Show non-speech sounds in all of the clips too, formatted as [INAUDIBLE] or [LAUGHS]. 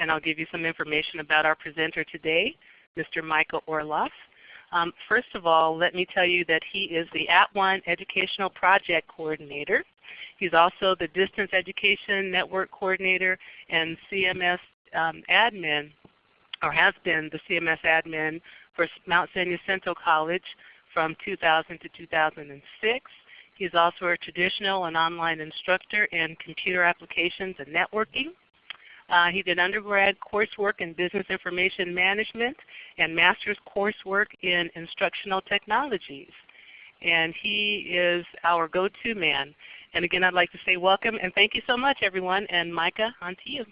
and I'll give you some information about our presenter today, Mr. Michael Orloff. Um, first of all, let me tell you that he is the @ONE Educational Project Coordinator. He's also the Distance Education Network Coordinator and CMS um, admin, or has been the CMS admin for Mount San Jacinto College from 2000 to 2006. He's also a traditional and online instructor in computer applications and networking. Uh, he did undergrad coursework in business information management and master's coursework in instructional technologies. And he is our go-to man. And again, I'd like to say welcome and thank you so much everyone. And Micah, on to you.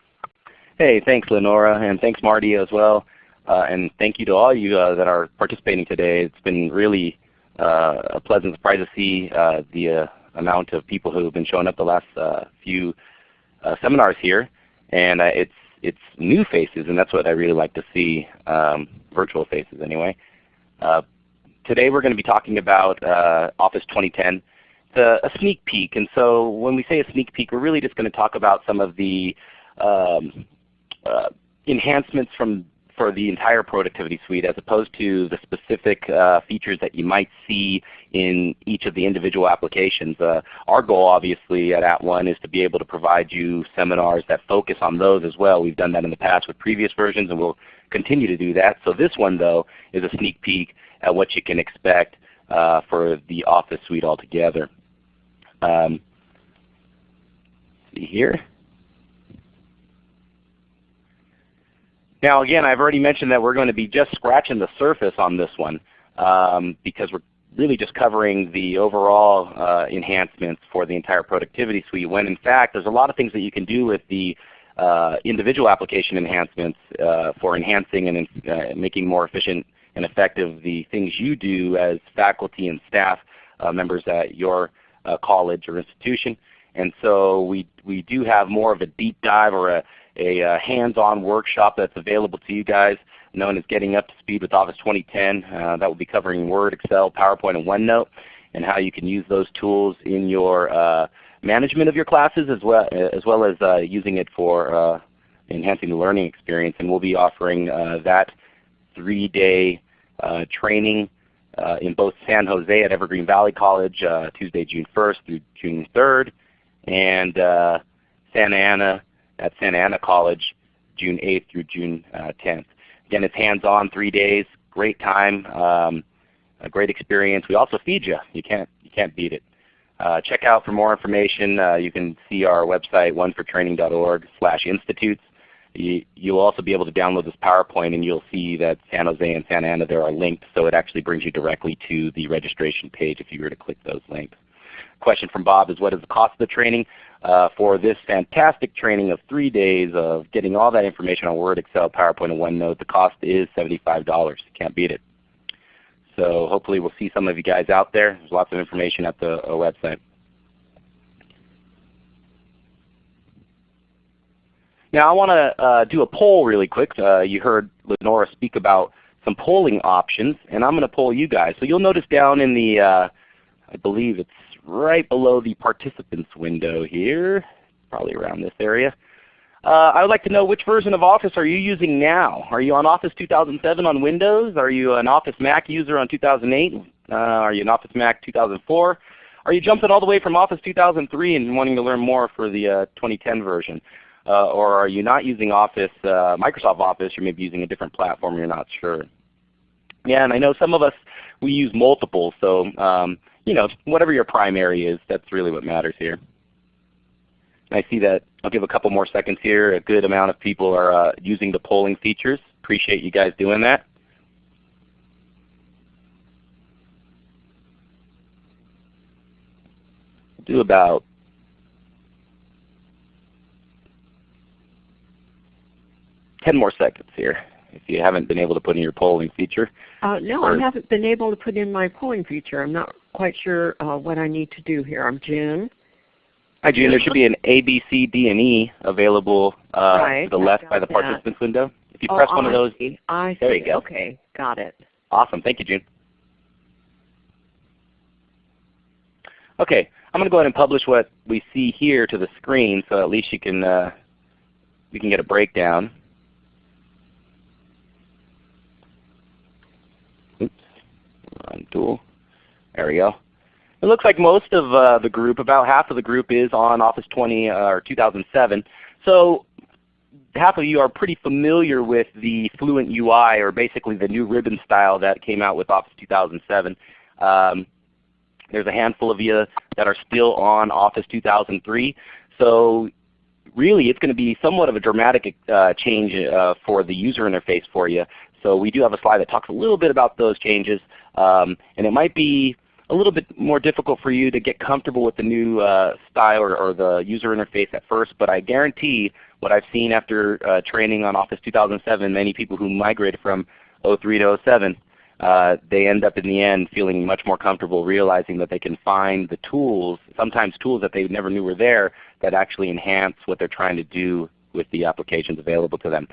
Hey, thanks Lenora, and thanks Marty as well. Uh, and thank you to all you uh, that are participating today. It's been really uh, a pleasant surprise to see uh, the uh, amount of people who have been showing up the last few seminars here. And it's it's new faces, and that's what I really like to see, um, virtual faces anyway. today we're going to be talking about Office 2010. It's a, sneak peek, and so when we say a sneak peek, we're really just going to talk about some of the um, enhancements from for the entire productivity suite as opposed to the specific uh, features that you might see in each of the individual applications. Uh, our goal obviously at At @ONE is to be able to provide you seminars that focus on those as well. We've done that in the past with previous versions and we'll continue to do that. So this one though is a sneak peek at what you can expect uh, for the Office suite altogether. Um, see here. Now again, I've already mentioned that we're going to be just scratching the surface on this one um, because we're really just covering the overall uh, enhancements for the entire productivity suite when in fact there's a lot of things that you can do with the uh, individual application enhancements uh, for enhancing and uh, making more efficient and effective the things you do as faculty and staff uh, members at your uh, college or institution. And so we, we do have more of a deep dive or a, a uh, hands-on workshop that's available to you guys known as Getting Up to Speed with Office 2010. Uh, that will be covering Word, Excel, PowerPoint, and OneNote and how you can use those tools in your uh, management of your classes as well as, well as uh, using it for uh, enhancing the learning experience. And we'll be offering uh, that three-day training in both San Jose at Evergreen Valley College Tuesday, June 1st through June 3rd, and Santa Ana at Santa Ana College June 8th through June uh, 10th. Again, it's hands-on, three days, great time, um, a great experience. We also feed you. You can't, you can't beat it. Uh, check out for more information. Uh, you can see our website, onefortraining.org slash institutes. You, will also be able to download this PowerPoint and you'll see that San Jose and Santa Ana there are linked so it actually brings you directly to the registration page if you were to click those links. Question from Bob is what is the cost of the training? uh, for this fantastic training of three days of getting all that information on Word, Excel, PowerPoint, and OneNote. The cost is $75. You can't beat it. So hopefully we'll see some of you guys out there. There's lots of information at the uh, website. Now I want to uh, do a poll really quick. Uh, you heard Lenora speak about some polling options, and I'm going to poll you guys. So you'll notice down in the, uh, I believe it's right below the participants window here, probably around this area. Uh, I would like to know which version of Office are you using now? Are you on Office 2007 on Windows? Are you an Office Mac user on 2008? Uh, are you an Office Mac 2004? Are you jumping all the way from Office 2003 and wanting to learn more for the uh, 2010 version? Uh, or are you not using Office, uh, Microsoft Office, you're maybe using a different platform, you're not sure. Yeah, and I know some of us, we use multiple, so um, you know, whatever your primary is, that's really what matters here. I see that I'll give a couple more seconds here. A good amount of people are uh, using the polling features. Appreciate you guys doing that. Do about ten more seconds here if you haven't been able to put in your polling feature. Uh, no, I haven't been able to put in my polling feature. I'm not quite sure uh, what I need to do here. I'm June. Hi June. There should be an A, B, C, D, and E available uh, right, to the left by the participants window. If you oh, press one I of those, see. I there you go. Okay, got it. Awesome. Thank you, June. Okay, I'm going to go ahead and publish what we see here to the screen so at least you can uh, we can get a breakdown. On dual. There we go. It looks like most of uh, the group, about half of the group is on Office 20 uh, or 2007. So half of you are pretty familiar with the Fluent UI or basically the new ribbon style that came out with Office 2007. Um, there's a handful of you that are still on Office 2003. So really it's going to be somewhat of a dramatic uh, change uh, for the user interface for you. So we do have a slide that talks a little bit about those changes. Um, and it might be a little bit more difficult for you to get comfortable with the new uh, style or, or, the user interface at first, but I guarantee what I've seen after uh, training on Office 2007, many people who migrated from 03 to 07, uh, they end up in the end feeling much more comfortable realizing that they can find the tools, sometimes tools that they never knew were there, that actually enhance what they're trying to do with the applications available to them.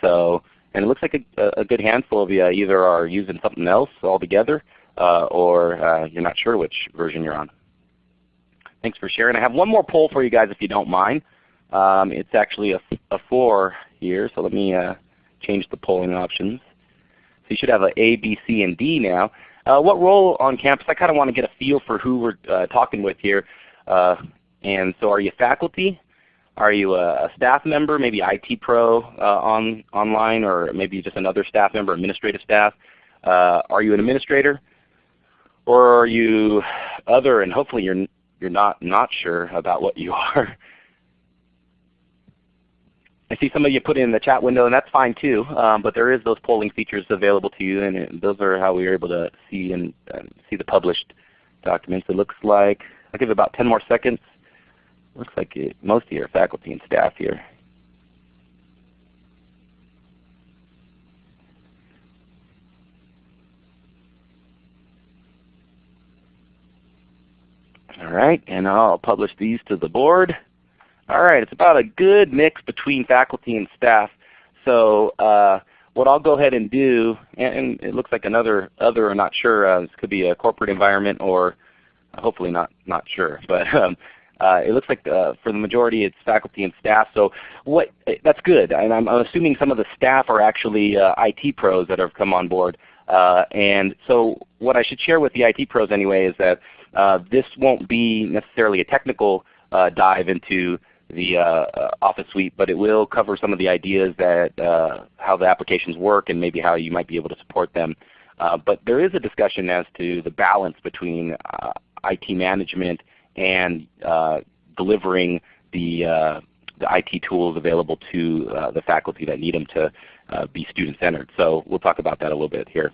So, and it looks like a, a good handful of you either are using something else altogether uh, or uh, you're not sure which version you're on. Thanks for sharing. I have one more poll for you guys if you don't mind. Um, it's actually a, a 4 here, so let me uh, change the polling options. So you should have an A, B, C, and D now. Uh, what role on campus? I kind of want to get a feel for who we're uh, talking with here. Uh, and so are you faculty? Are you a, staff member, maybe IT pro on, online, or maybe just another staff member, administrative staff? are you an administrator? or are you other and hopefully you're, you're not not sure about what you [LAUGHS] are. I see some of you put it in the chat window, and that's fine too. Um, but there is those polling features available to you, and it, those are how we are able to see and uh, see the published documents. It looks like I'll give it about 10 more seconds. Looks like it, most of your faculty and staff here. All right, and I'll publish these to the board. All right, it's about a good mix between faculty and staff. So uh, what I'll go ahead and do, and, and, it looks like another other, I'm not sure, uh, this could be a corporate environment or hopefully not, not sure. [LAUGHS] But um, uh, it looks like uh, for the majority it's faculty and staff. So what, that's good. And I'm, assuming some of the staff are actually uh, IT pros that have come on board. Uh, and so what I should share with the IT pros anyway is that uh, this won't be necessarily a technical uh, dive into the Office Suite, but it will cover some of the ideas that how the applications work and maybe how you might be able to support them. but there is a discussion as to the balance between IT management and delivering the the IT tools available to uh, the faculty that need them to uh, be student-centered. So we'll talk about that a little bit here.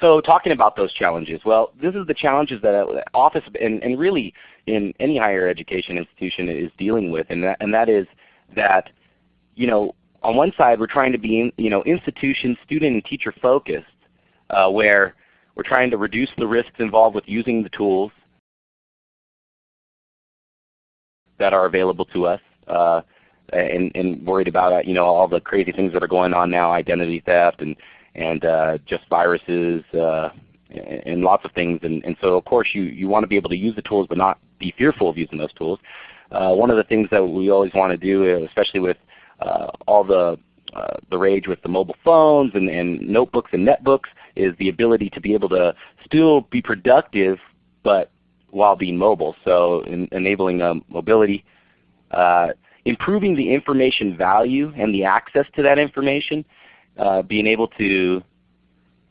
So talking about those challenges, well, this is the challenges that Office and, and really in any higher education institution is dealing with, and that, and that is that you know on one side we're trying to be in, you know institution, student, and teacher focused, uh, where we're trying to reduce the risks involved with using the tools that are available to us. Uh, and, and worried about you know all the crazy things that are going on now, identity theft and and uh, just viruses uh, and lots of things. And, and, so of course you, you want to be able to use the tools but not be fearful of using those tools. Uh, one of the things that we always want to do, especially with uh, all the, uh, the rage with the mobile phones and, and notebooks and netbooks, is the ability to be able to still be productive but while being mobile. So in, enabling um, mobility. Uh, improving the information value and the access to that information uh, being able to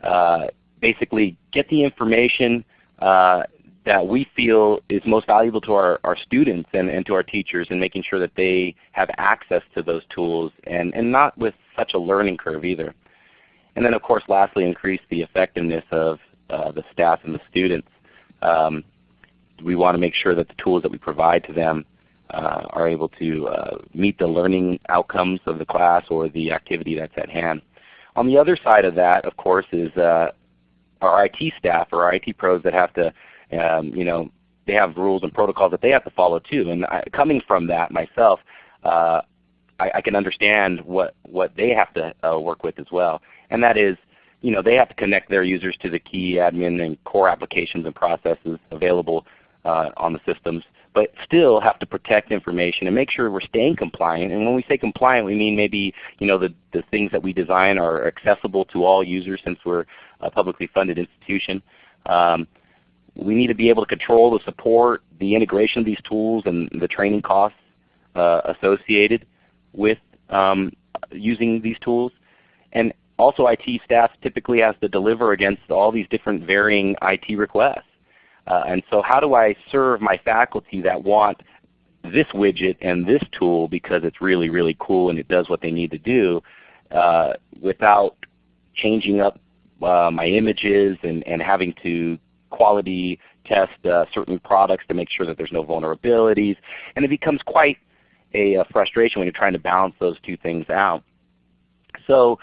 uh, basically get the information uh, that we feel is most valuable to our, our students and, and to our teachers and making sure that they have access to those tools and, and not with such a learning curve either. And then of course lastly increase the effectiveness of uh, the staff and the students. Um, we want to make sure that the tools that we provide to them uh, are able to uh, meet the learning outcomes of the class or the activity that's at hand. On the other side of that, of course, is uh, our IT staff or our IT pros that have to, um, you know, they have rules and protocols that they have to follow too. And I, coming from that myself, uh, I, I, can understand what what they have to uh, work with as well. And that is, you know, they have to connect their users to the key admin and core applications and processes available uh, on the systems. but still have to protect information and make sure we're staying compliant. And when we say compliant, we mean maybe you know the, the things that we design are accessible to all users since we're a publicly funded institution. Um, we need to be able to control the support, the integration of these tools, and the training costs uh, associated with um, using these tools. And also IT staff typically has to deliver against all these different varying IT requests. Uh, and so how do I serve my faculty that want this widget and this tool because it's really, really cool and it does what they need to do uh, without changing up uh, my images and, and having to quality test uh, certain products to make sure that there's no vulnerabilities. And it becomes quite a, a frustration when you're trying to balance those two things out. So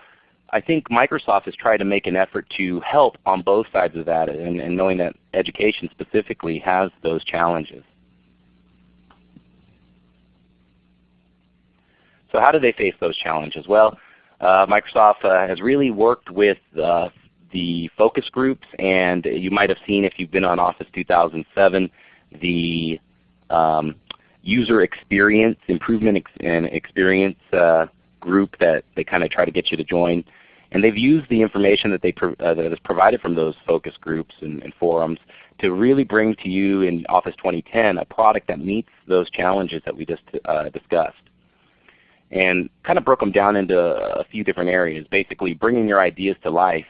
I think Microsoft has tried to make an effort to help on both sides of that and, and knowing that education specifically has those challenges. So how do they face those challenges? Well, uh, Microsoft uh, has really worked with uh, the focus groups, and you might have seen if you've been on Office 2007, the um, user experience improvement ex and experience uh, group that they kind of try to get you to join. And they've used the information that, they uh, that is provided from those focus groups and, and, forums to really bring to you in Office 2010 a product that meets those challenges that we just uh, discussed. And kind of broke them down into a few different areas, basically bringing your ideas to life,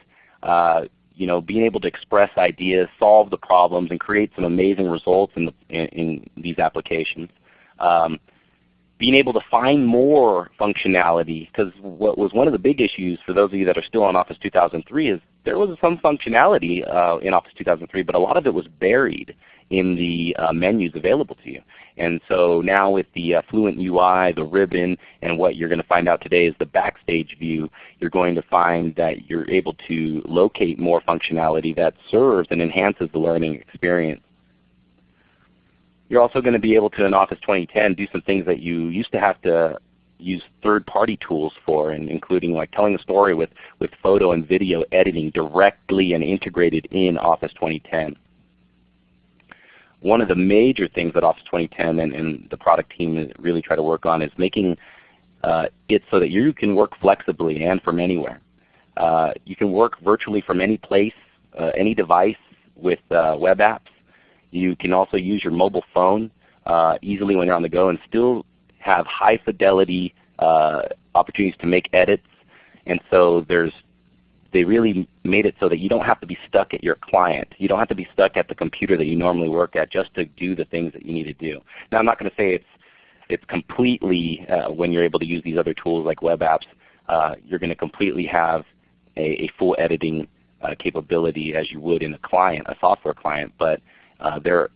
you know, being able to express ideas, solve the problems, and create some amazing results in, the, in, in these applications. Um, being able to find more functionality because what was one of the big issues for those of you that are still on Office 2003 is there was some functionality uh, in Office 2003 but a lot of it was buried in the uh, menus available to you. And so now with the uh, Fluent UI, the ribbon, and what you're going to find out today is the Backstage view, you're going to find that you're able to locate more functionality that serves and enhances the learning experience. You're also going to be able to, in Office 2010, do some things that you used to have to use third-party tools for, and including like telling a story with, with photo and video editing directly and integrated in Office 2010. One of the major things that Office 2010 and, and the product team really try to work on is making uh, it so that you can work flexibly and from anywhere. Uh, you can work virtually from any place, uh, any device with uh, web apps. You can also use your mobile phone uh, easily when you're on the go and still have high fidelity uh, opportunities to make edits. And so there's they really made it so that you don't have to be stuck at your client. You don't have to be stuck at the computer that you normally work at just to do the things that you need to do. Now I'm not going to say it's it's completely uh, when you're able to use these other tools like web apps, uh, you're going to completely have a, a full editing uh, capability as you would in a client, a software client. But uh, there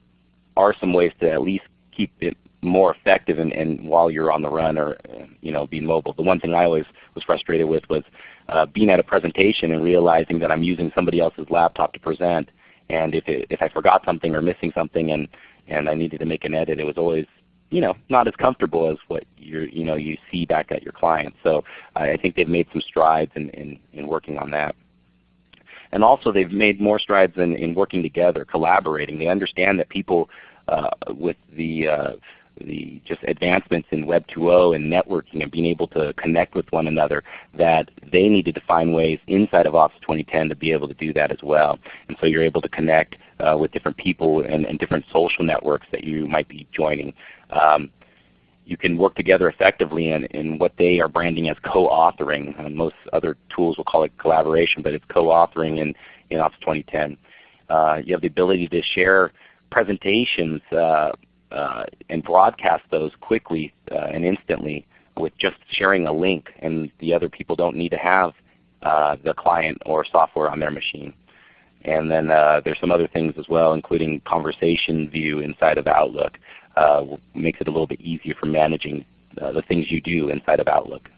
are some ways to at least keep it more effective and, and while you're on the run or you know being mobile. The one thing I always was frustrated with was uh, being at a presentation and realizing that I'm using somebody else's laptop to present, and if it, if I forgot something or missing something and and I needed to make an edit, it was always you know not as comfortable as what you you know you see back at your client. So I think they've made some strides in, in, in working on that. And also they've made more strides in, in working together, collaborating. They understand that people uh, with the uh, the just advancements in Web 2.0 and networking and being able to connect with one another, that they needed to find ways inside of Office 2010 to be able to do that as well. And so you're able to connect uh, with different people and, and, different social networks that you might be joining. Um, you can work together effectively in, in what they are branding as co-authoring. Uh, most other tools will call it collaboration, but it's co-authoring in, in Office 2010. Uh, you have the ability to share presentations uh, uh, and broadcast those quickly uh, and instantly with just sharing a link and the other people don't need to have uh, the client or software on their machine. And then there's some other things as well including conversation view inside of Outlook uh, makes it a little bit easier for managing uh, the things you do inside of Outlook.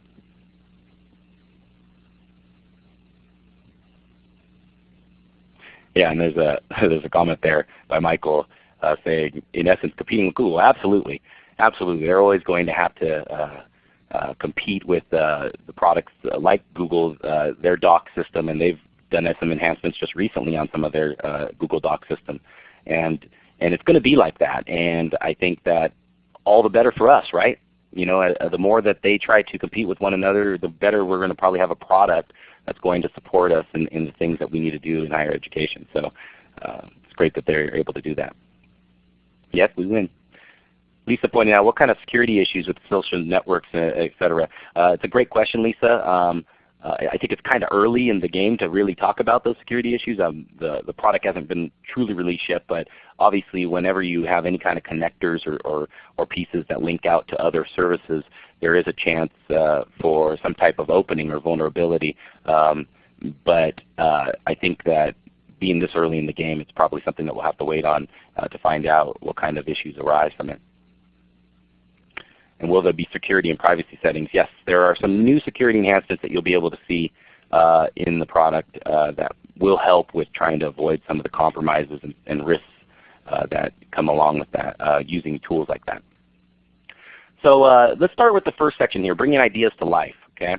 Yeah, and there's a [LAUGHS] there's a comment there by Michael uh, saying, in essence, competing with Google. Absolutely, absolutely. They're always going to have to uh, uh, compete with uh, the products like Google, uh, their Doc system, and they've done some enhancements just recently on some of their uh, Google Doc system. And and it's going to be like that. And I think that all the better for us, right? You know, uh, the more that they try to compete with one another, the better we're going to probably have a product that's going to support us in, in the things that we need to do in higher education. So uh, it's great that they're able to do that. Yes, we win. Lisa pointed out what kind of security issues with social networks, uh, et cetera. Uh, it's a great question, Lisa. Um, uh, I think it's kind of early in the game to really talk about those security issues. Um, the, the product hasn't been truly released yet, but obviously whenever you have any kind of connectors or, or, or pieces that link out to other services, there is a chance uh, for some type of opening or vulnerability. Um, but uh, I think that being this early in the game, it's probably something that we'll have to wait on uh, to find out what kind of issues arise from it. And will there be security and privacy settings? Yes, there are some new security enhancements that you'll be able to see uh, in the product uh, that will help with trying to avoid some of the compromises and, and risks uh, that come along with that uh, using tools like that. So uh, let's start with the first section here, bringing ideas to life. Okay.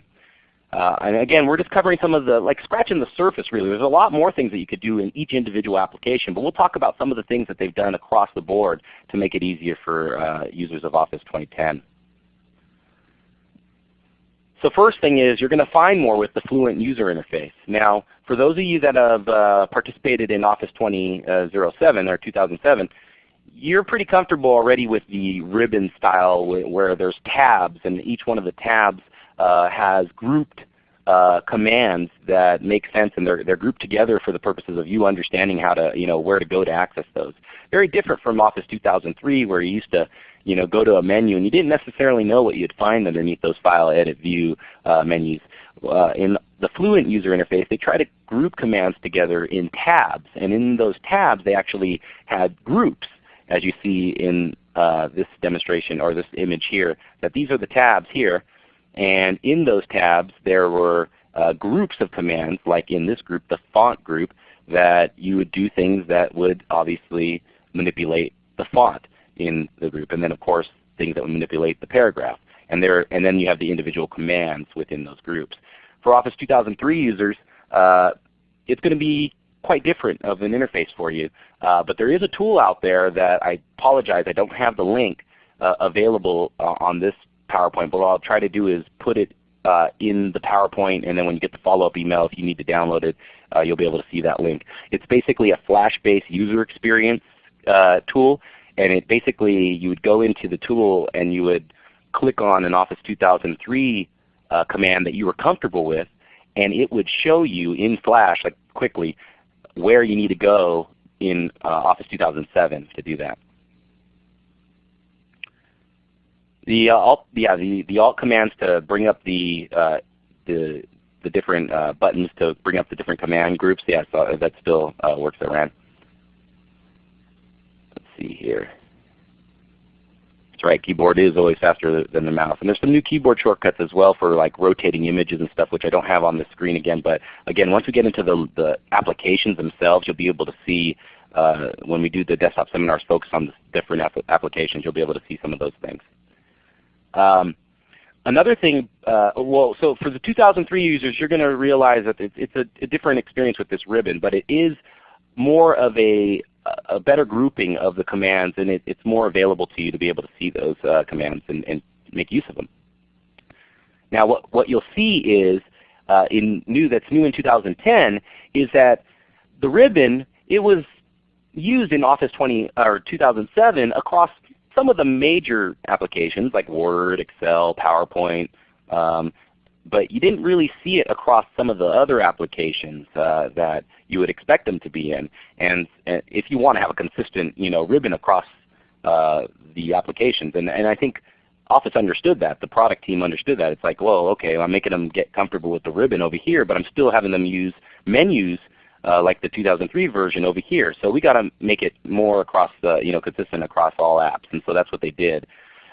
Uh, and again, we're just covering some of the, like scratching the surface really. There's a lot more things that you could do in each individual application, but we'll talk about some of the things that they've done across the board to make it easier for uh, users of Office 2010. So first thing is you're going to find more with the Fluent user interface. Now for those of you that have uh, participated in Office 2007 or 2007, you're pretty comfortable already with the ribbon style where there's tabs and each one of the tabs uh, has grouped uh, commands that make sense and they're, they're grouped together for the purposes of you understanding how to, you know, where to go to access those. Very different from Office 2003 where you used to you know, go to a menu and you didn't necessarily know what you'd find underneath those File, Edit, View uh, menus. Uh, in the Fluent user interface, they try to group commands together in tabs. And in those tabs they actually had groups, as you see in uh, this demonstration or this image here, that these are the tabs here. And in those tabs there were uh, groups of commands, like in this group, the font group, that you would do things that would obviously manipulate the font in the group. And then of course things that would manipulate the paragraph. And, there, and then you have the individual commands within those groups. For Office 2003 users, uh, it's going to be quite different of an interface for you. Uh, but there is a tool out there that I apologize I don't have the link uh, available uh, on this PowerPoint. But what I'll try to do is put it uh, in the PowerPoint and then when you get the follow-up email if you need to download it uh, you'll be able to see that link. It's basically a Flash-based user experience uh, tool and it basically you would go into the tool and you would click on an Office 2003 uh, command that you were comfortable with, and it would show you in Flash like quickly where you need to go in uh, Office 2007 to do that. The uh, alt, yeah, the, the alt commands to bring up the uh, the the different uh, buttons to bring up the different command groups. Yeah, so that still uh, works at RAND see here. That's right, keyboard is always faster than the mouse. And there's some new keyboard shortcuts as well for like rotating images and stuff which I don't have on the screen again. But again, once we get into the, the applications themselves, you'll be able to see uh, when we do the desktop seminars focused on the different applications, you'll be able to see some of those things. Um, another thing, uh, well, so for the 2003 users, you're going to realize that it's, a, a, different experience with this ribbon, but it is more of a a better grouping of the commands and it, it's more available to you to be able to see those uh, commands and, and, make use of them. Now what, what you'll see is uh, in new that's new in 2010 is that the ribbon it was used in Office 20 or 2007 across some of the major applications like Word, Excel, PowerPoint, um, but you didn't really see it across some of the other applications uh, that you would expect them to be in. And, and if you want to have a consistent you know, ribbon across uh, the applications, and, and I think Office understood that. The product team understood that. It's like, well, okay, I'm making them get comfortable with the ribbon over here, but I'm still having them use menus uh, like the 2003 version over here. So we got to make it more across the, you know, consistent across all apps. And so that's what they did.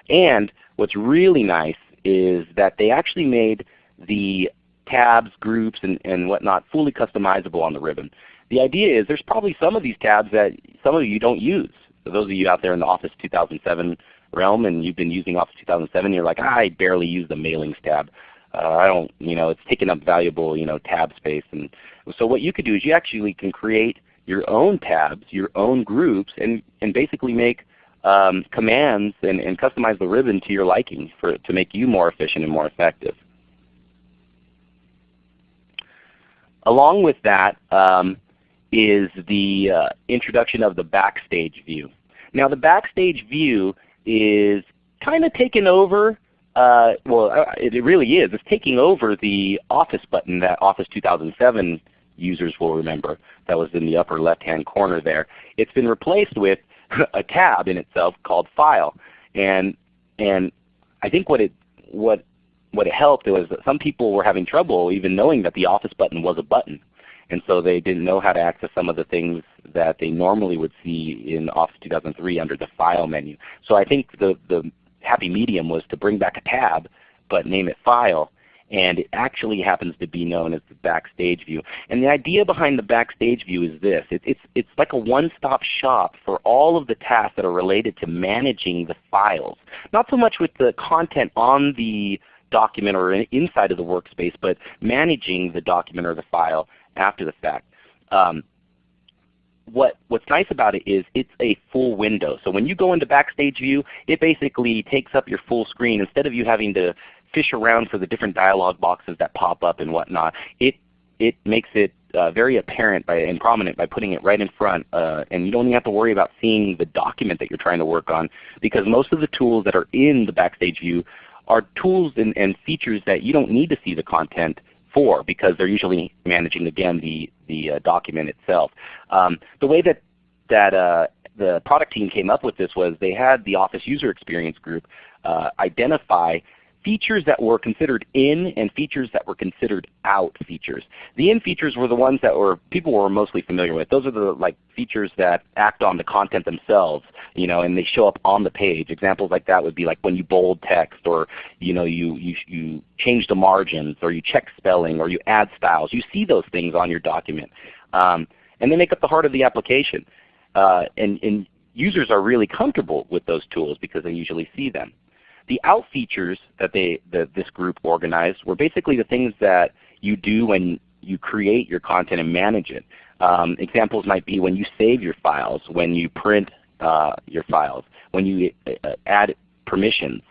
And what's really nice is that they actually made the tabs, groups, and, and whatnot fully customizable on the ribbon. The idea is there's probably some of these tabs that some of you don't use. So those of you out there in the Office 2007 realm and you've been using Office 2007, you're like, I barely use the mailings tab. Uh, I don't, you know, it's taking up valuable, you know, tab space. And so what you could do is you actually can create your own tabs, your own groups, and, and basically make um, commands and, and customize the ribbon to your liking for, to make you more efficient and more effective. Along with that um, is the uh, introduction of the Backstage view. Now the Backstage view is kind of taken over uh, well, uh, it really is. It's taking over the Office button that Office 2007 users will remember that was in the upper left-hand corner there. It's been replaced with [LAUGHS] a tab in itself called File. And, and I think what it, what, what it helped was that some people were having trouble even knowing that the Office button was a button. And so they didn't know how to access some of the things that they normally would see in Office 2003 under the File menu. So I think the, the happy medium was to bring back a tab but name it File and it actually happens to be known as the Backstage View. And the idea behind the Backstage View is this. It, it's, it's like a one-stop shop for all of the tasks that are related to managing the files. Not so much with the content on the document or inside of the workspace, but managing the document or the file after the fact. Um, what, what's nice about it is it's a full window. So when you go into Backstage View, it basically takes up your full screen. Instead of you having to fish around for the different dialog boxes that pop up and whatnot, it, it makes it uh, very apparent by, and prominent by putting it right in front. Uh, and you don't even have to worry about seeing the document that you're trying to work on because most of the tools that are in the Backstage View are tools and, and features that you don't need to see the content for because they're usually managing again the, the uh, document itself. Um, the way that, that uh, the product team came up with this was they had the Office User Experience Group uh, identify features that were considered in and features that were considered out features. The in features were the ones that were people were mostly familiar with. Those are the like features that act on the content themselves, you know, and they show up on the page. Examples like that would be like when you bold text or you know you you you change the margins or you check spelling or you add styles. You see those things on your document. Um, and they make up the heart of the application. Uh, and, and users are really comfortable with those tools because they usually see them. The out features that, they, that this group organized were basically the things that you do when you create your content and manage it. Um, examples might be when you save your files, when you print uh, your files, when you uh, add permissions,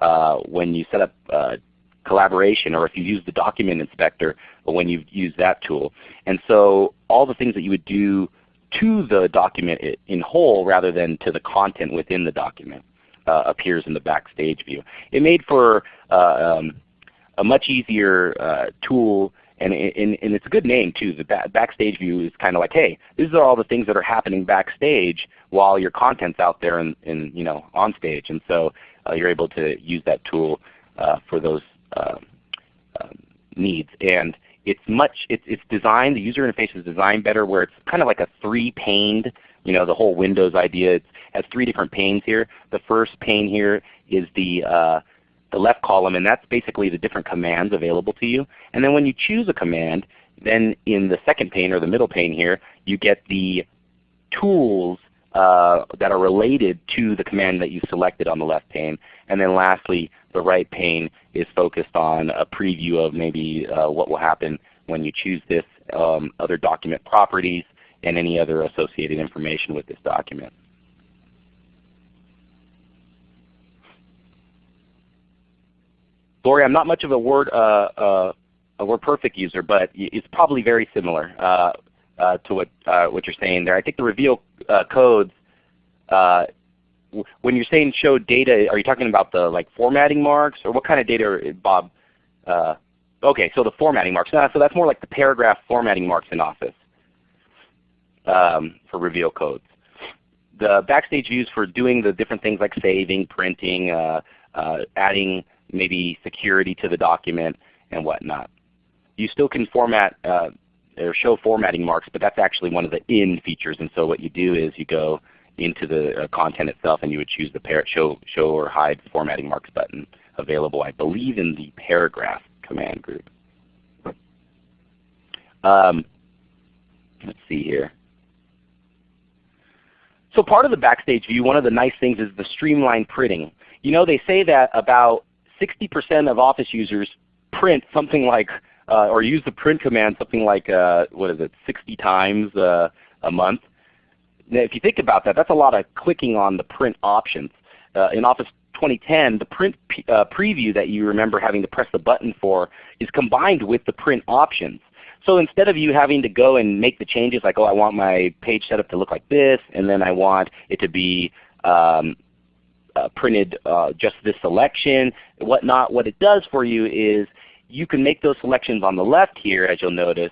uh, when you set up uh, collaboration, or if you use the document inspector or when you use that tool. And so all the things that you would do to the document in whole rather than to the content within the document uh, appears in the Backstage view. It made for uh, um, a much easier uh, tool and, and, and, it's a good name too. The Backstage view is kind of like, hey, these are all the things that are happening backstage while your content's out there and, and you know on stage. And so uh, you're able to use that tool uh, for those uh, needs. And it's much, it's, it's designed, the user interface is designed better where it's kind of like a three-paned, you know, the whole Windows idea. It has three different panes here. The first pane here is the, uh, the left column, and that's basically the different commands available to you. And then when you choose a command, then in the second pane or the middle pane here, you get the tools uh, that are related to the command that you selected on the left pane. And then lastly, the right pane is focused on a preview of maybe uh, what will happen when you choose this, um, other document properties, and any other associated information with this document. Lori, I'm not much of a Word, uh, uh, a WordPerfect user, but it's probably very similar uh, uh to what, uh, what you're saying there. I think the reveal uh, codes when you're saying show data, are you talking about the like formatting marks or what kind of data, Bob? Okay, so the formatting marks. So that's more like the paragraph formatting marks in Office um, for reveal codes. The backstage views for doing the different things like saving, printing, uh, uh, adding maybe security to the document and whatnot. You still can format uh, or show formatting marks, but that's actually one of the in features. And so what you do is you go into the uh, content itself, and you would choose the show, show or hide formatting marks button available, I believe, in the paragraph command group. Um, let's see here. So part of the Backstage view, one of the nice things is the streamlined printing. You know, they say that about 60% of Office users print something like, uh, or use the print command something like, uh, what is it, 60 times uh, a month. Now, if you think about that, that's a lot of clicking on the print options. Uh, in Office 2010, the print uh, preview that you remember having to press the button for is combined with the print options. So instead of you having to go and make the changes like, oh, I want my page setup to look like this, and then I want it to be um, uh, printed uh, just this selection, whatnot, what it does for you is you can make those selections on the left here, as you'll notice,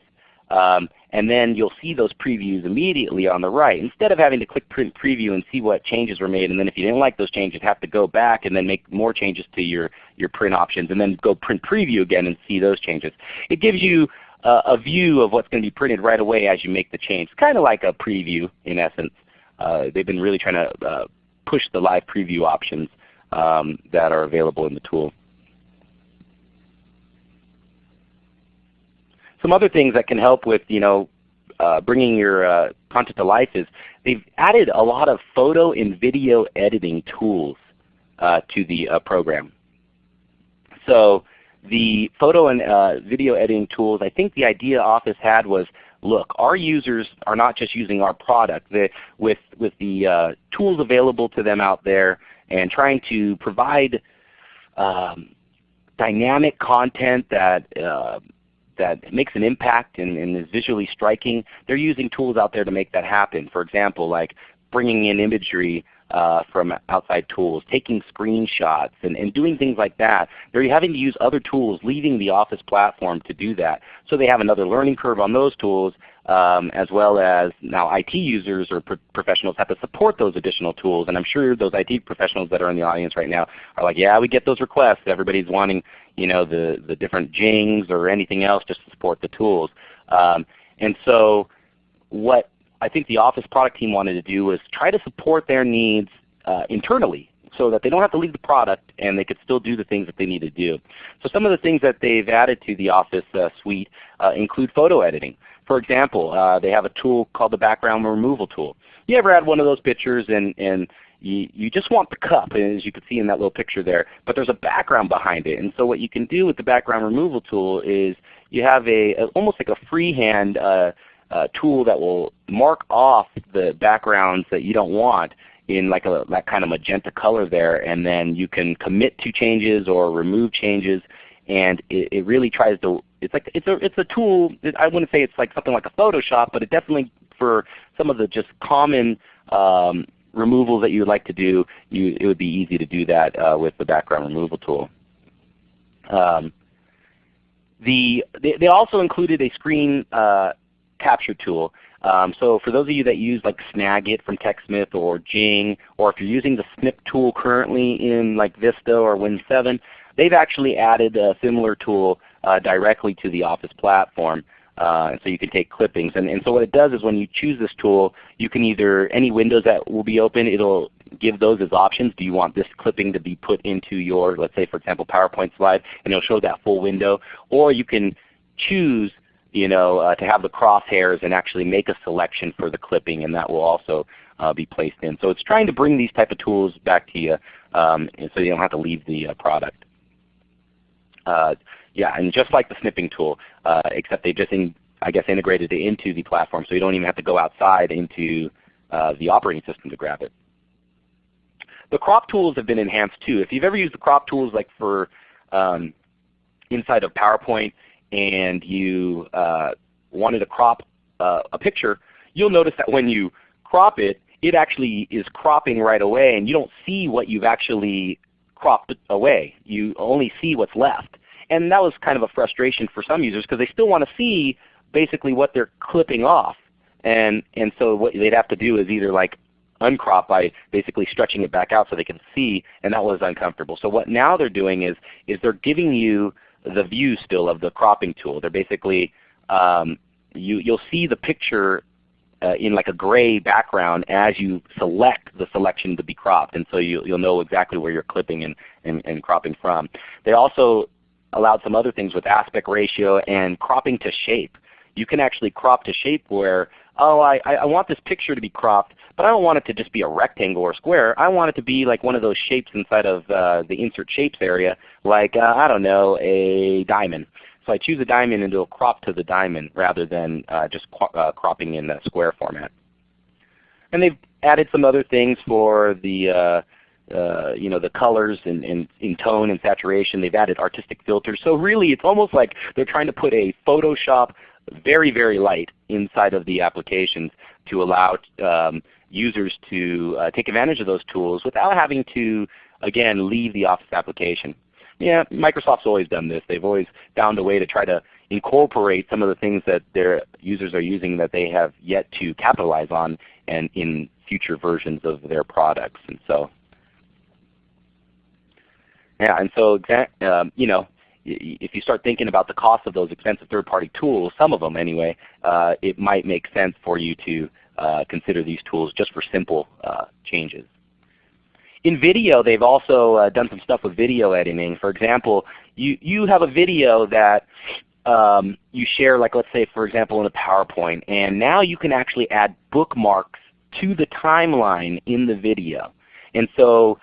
um, and then you'll see those previews immediately on the right. Instead of having to click print preview and see what changes were made, and then if you didn't like those changes, have to go back and then make more changes to your, your print options, and then go print preview again and see those changes. It gives you uh, a view of what's going to be printed right away as you make the change. It's kind of like a preview in essence. Uh, they've been really trying to uh, push the live preview options um, that are available in the tool. Some other things that can help with you know, uh, bringing your uh, content to life is they've added a lot of photo and video editing tools uh, to the uh, program. So the photo and uh, video editing tools, I think the idea Office had was, look, our users are not just using our product. The, with, with the uh, tools available to them out there and trying to provide um, dynamic content that that makes an impact and, and, is visually striking, they're using tools out there to make that happen. For example, like bringing in imagery uh, from outside tools, taking screenshots, and, and doing things like that. They're having to use other tools, leaving the Office platform to do that. So they have another learning curve on those tools, um, as well as now IT users or pro professionals have to support those additional tools. And I'm sure those IT professionals that are in the audience right now are like, yeah, we get those requests. Everybody's wanting you know, the, the different jings or anything else just to support the tools. Um, and so what I think the Office product team wanted to do was try to support their needs uh, internally so that they don't have to leave the product and they could still do the things that they need to do. So some of the things that they've added to the Office uh, suite uh, include photo editing. For example, uh, they have a tool called the background removal tool. You ever had one of those pictures and, and you, you just want the cup, as you can see in that little picture there, but there's a background behind it. And so what you can do with the background removal tool is you have a, a almost like a freehand uh, uh, tool that will mark off the backgrounds that you don't want in like a, that kind of magenta color there, and then you can commit to changes or remove changes, and it, it really tries to. It's like it's a it's a tool. I wouldn't say it's like something like a Photoshop, but it definitely for some of the just common um, removals that you would like to do, you, it would be easy to do that uh, with the background removal tool. Um, the, they, they, also included a screen uh, capture tool. Um, so for those of you that use like Snagit from TechSmith or Jing, or if you're using the Snip tool currently in like Vista or Win 7, they've actually added a similar tool directly to the Office platform. Uh, and so you can take clippings. And, and so what it does is when you choose this tool, you can either, any windows that will be open, it will give those as options. Do you want this clipping to be put into your, let's say for example, PowerPoint slide, and it will show that full window. Or you can choose you know, uh, to have the crosshairs and actually make a selection for the clipping, and that will also uh, be placed in. So it's trying to bring these type of tools back to you um, so you don't have to leave the uh, product. Yeah, and just like the snipping tool, uh, except they just in, I guess integrated it into the platform, so you don't even have to go outside into uh, the operating system to grab it. The crop tools have been enhanced too. If you've ever used the crop tools like for um, inside of PowerPoint and you uh, wanted to crop uh, a picture, you'll notice that when you crop it, it actually is cropping right away and you don't see what you've actually cropped away. You only see what's left. And that was kind of a frustration for some users because they still want to see basically what they're clipping off. And, and so what they'd have to do is either like uncrop by basically stretching it back out so they can see, and that was uncomfortable. So what now they're doing is, is they're giving you the view still of the cropping tool. They're basically, um, you, you'll see the picture uh, in like a gray background as you select the selection to be cropped. And so you, will know exactly where you're clipping and, and, and cropping from. They also allowed some other things with aspect ratio and cropping to shape. You can actually crop to shape where, oh, I, I want this picture to be cropped, but I don't want it to just be a rectangle or square. I want it to be like one of those shapes inside of uh, the Insert Shapes area, like, uh, I don't know, a diamond. So I choose a diamond and it'll crop to the diamond rather than uh, just uh, cropping in the square format. And they've added some other things for the uh, you know the colors and, and in tone and saturation. They've added artistic filters. So really it's almost like they're trying to put a Photoshop very, very light inside of the applications to allow um, users to uh, take advantage of those tools without having to, again, leave the Office application. Yeah, Microsoft's always done this. They've always found a way to try to incorporate some of the things that their users are using that they have yet to capitalize on and in future versions of their products. And so, yeah, and so um, you know, if you start thinking about the cost of those expensive third-party tools, some of them anyway, uh, it might make sense for you to uh, consider these tools just for simple uh, changes. In video, they've also uh, done some stuff with video editing. For example, you, you have a video that um, you share, like let's say for example in a PowerPoint, and now you can actually add bookmarks to the timeline in the video. And so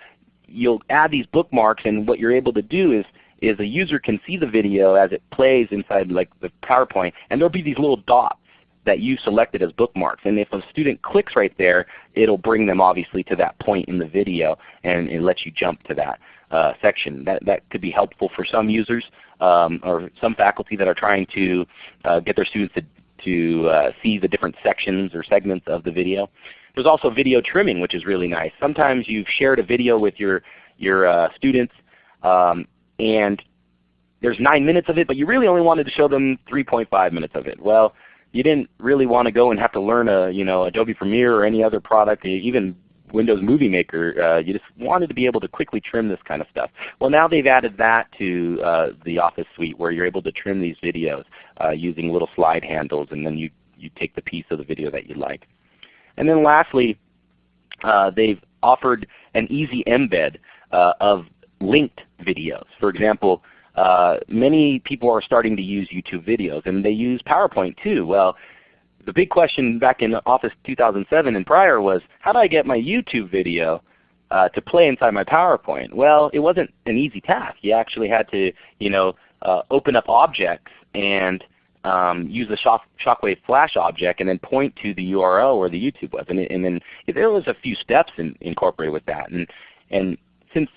you'll add these bookmarks and what you're able to do is is a user can see the video as it plays inside like the PowerPoint, and there'll be these little dots that you selected as bookmarks. And if a student clicks right there, it'll bring them obviously to that point in the video and it lets you jump to that uh, section. That, that could be helpful for some users um, or some faculty that are trying to uh, get their students to, to uh, see the different sections or segments of the video. There's also video trimming which is really nice. Sometimes you've shared a video with your, your uh, students um, and there's 9 minutes of it, but you really only wanted to show them 3.5 minutes of it. Well, you didn't really want to go and have to learn a you know Adobe Premiere or any other product, even Windows Movie Maker. Uh, you just wanted to be able to quickly trim this kind of stuff. Well, now they've added that to uh, the Office Suite where you're able to trim these videos uh, using little slide handles, and then you you take the piece of the video that you like. And then lastly, uh, they've offered an easy embed uh, of linked videos. For example, uh, many people are starting to use YouTube videos, and they use PowerPoint too. Well, the big question back in Office 2007 and prior was, how do I get my YouTube video uh, to play inside my PowerPoint? Well, it wasn't an easy task. You actually had to you know, uh, open up objects and um, use the shock, Shockwave Flash object and then point to the URL where the YouTube was. And, and then there was a few steps in, incorporated with that. And, and since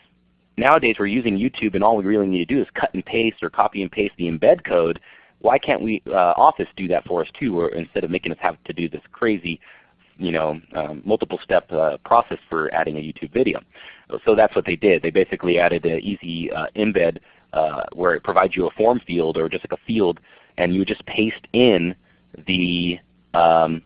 nowadays we're using YouTube and all we really need to do is cut and paste or copy and paste the embed code, why can't we uh, Office do that for us too, or instead of making us have to do this crazy you know, um, multiple step uh, process for adding a YouTube video. So that's what they did. They basically added an easy uh, embed uh, where it provides you a form field or just like a field, and you just paste in the um,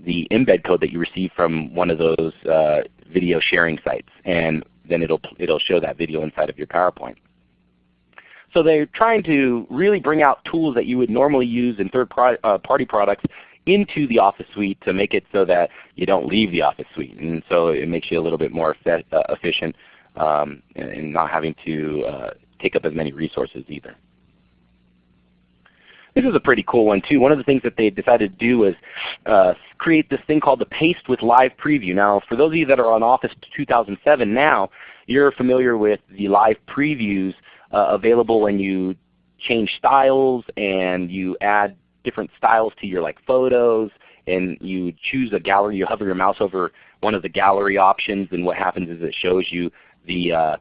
the embed code that you receive from one of those uh, video sharing sites. And then it'll, it'll show that video inside of your PowerPoint. So they're trying to really bring out tools that you would normally use in third-party uh, products into the Office Suite to make it so that you don't leave the Office Suite. And so it makes you a little bit more uh, efficient um, and not having to uh, take up as many resources either. This is a pretty cool one too. One of the things that they decided to do was uh, create this thing called the Paste with Live Preview. Now for those of you that are on Office 2007 now, you're familiar with the live previews available when you change styles and you add different styles to your like photos and you choose a gallery, you hover your mouse over one of the gallery options and what happens is it shows you the, uh,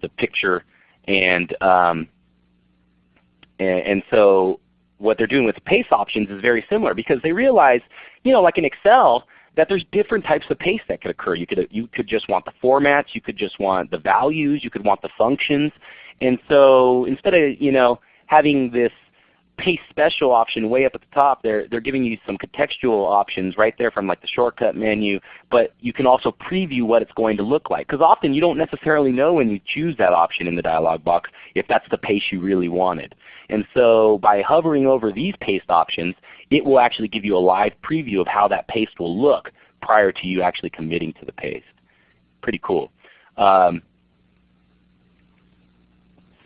the picture and, um, and, and so what they're doing with paste options is very similar because they realize, you know, like in Excel, that there's different types of paste that could occur. You could, you could just want the formats, you could just want the values, you could want the functions. And so instead of you know, having this paste special option way up at the top, they're, they're giving you some contextual options right there from like the shortcut menu, but you can also preview what it's going to look like. Because often you don't necessarily know when you choose that option in the dialog box if that's the paste you really wanted. And so by hovering over these paste options, it will actually give you a live preview of how that paste will look prior to you actually committing to the paste. Pretty cool. Um,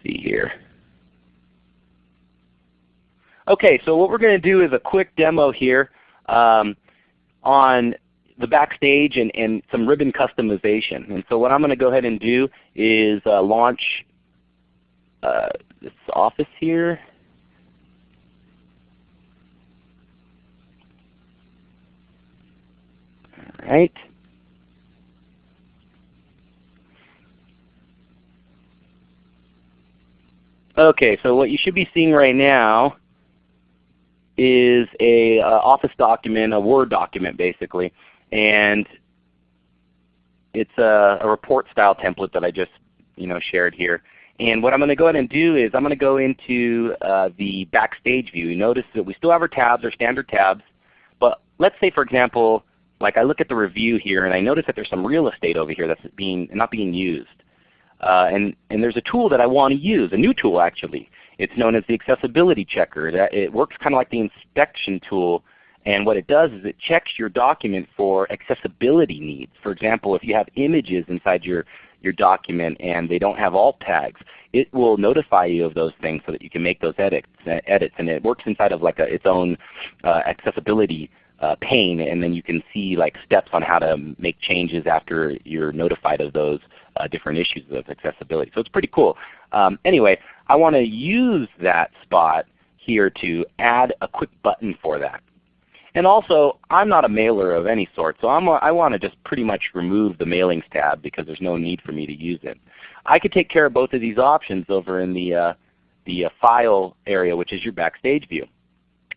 see here. Okay, so what we're going to do is a quick demo here um, on the backstage and, and, some ribbon customization. And so what I'm going to go ahead and do is uh, launch uh, this office here. All right. Okay, so what you should be seeing right now is a uh, Office document, a Word document basically, and it's a, a report style template that I just you know shared here. And what I'm going to go ahead and do is I'm going to go into uh, the Backstage view. You notice that we still have our tabs, our standard tabs, but let's say for example, like I look at the review here and I notice that there's some real estate over here that's being not being used. Uh, and, and there's a tool that I want to use, a new tool actually. It's known as the accessibility checker. That it works kind of like the inspection tool and what it does is it checks your document for accessibility needs. For example, if you have images inside your, your document and they don't have alt tags, it will notify you of those things so that you can make those edits. edits. And it works inside of like a, its own uh, accessibility uh, pane, and then you can see like steps on how to make changes after you're notified of those uh, different issues of accessibility. So it's pretty cool. Um, anyway, I want to use that spot here to add a quick button for that. And also, I'm not a mailer of any sort, so I'm a, I want to just pretty much remove the mailings tab because there's no need for me to use it. I could take care of both of these options over in the, uh, the uh, File area, which is your Backstage view.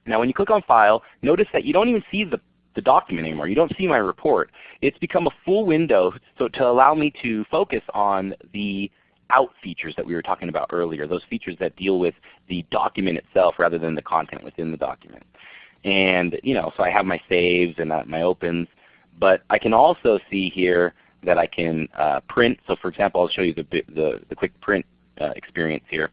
Now when you click on File, notice that you don't even see the, the document anymore. You don't see my report. It's become a full window so to allow me to focus on the out features that we were talking about earlier, those features that deal with the document itself rather than the content within the document. And you know, so I have my saves and uh, my opens, but I can also see here that I can uh, print. So for example, I'll show you the, the, the quick print uh, experience here.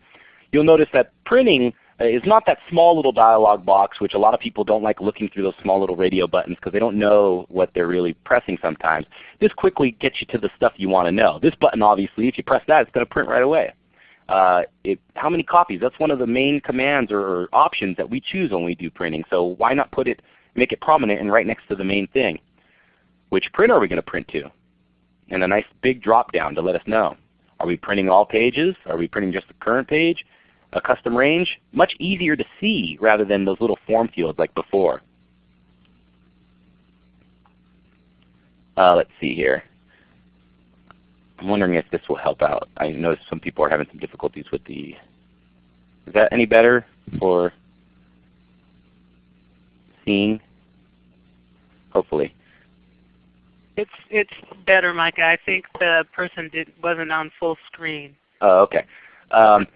You'll notice that printing is not that small little dialog box which a lot of people don't like looking through those small little radio buttons because they don't know what they're really pressing sometimes. This quickly gets you to the stuff you want to know. This button obviously, if you press that, it's going to print right away. Uh, it, how many copies? That's one of the main commands or, or, options that we choose when we do printing. So why not put it, make it prominent and right next to the main thing? Which print are we going to print to? And a nice big drop down to let us know. Are we printing all pages? Are we printing just the current page? A custom range, much easier to see rather than those little form fields like before. Uh, let's see here. I'm wondering if this will help out. I notice some people are having some difficulties with the, is that any better for seeing? Hopefully. It's it's better, Micah. I think the person did wasn't on full screen. Oh, okay. Um,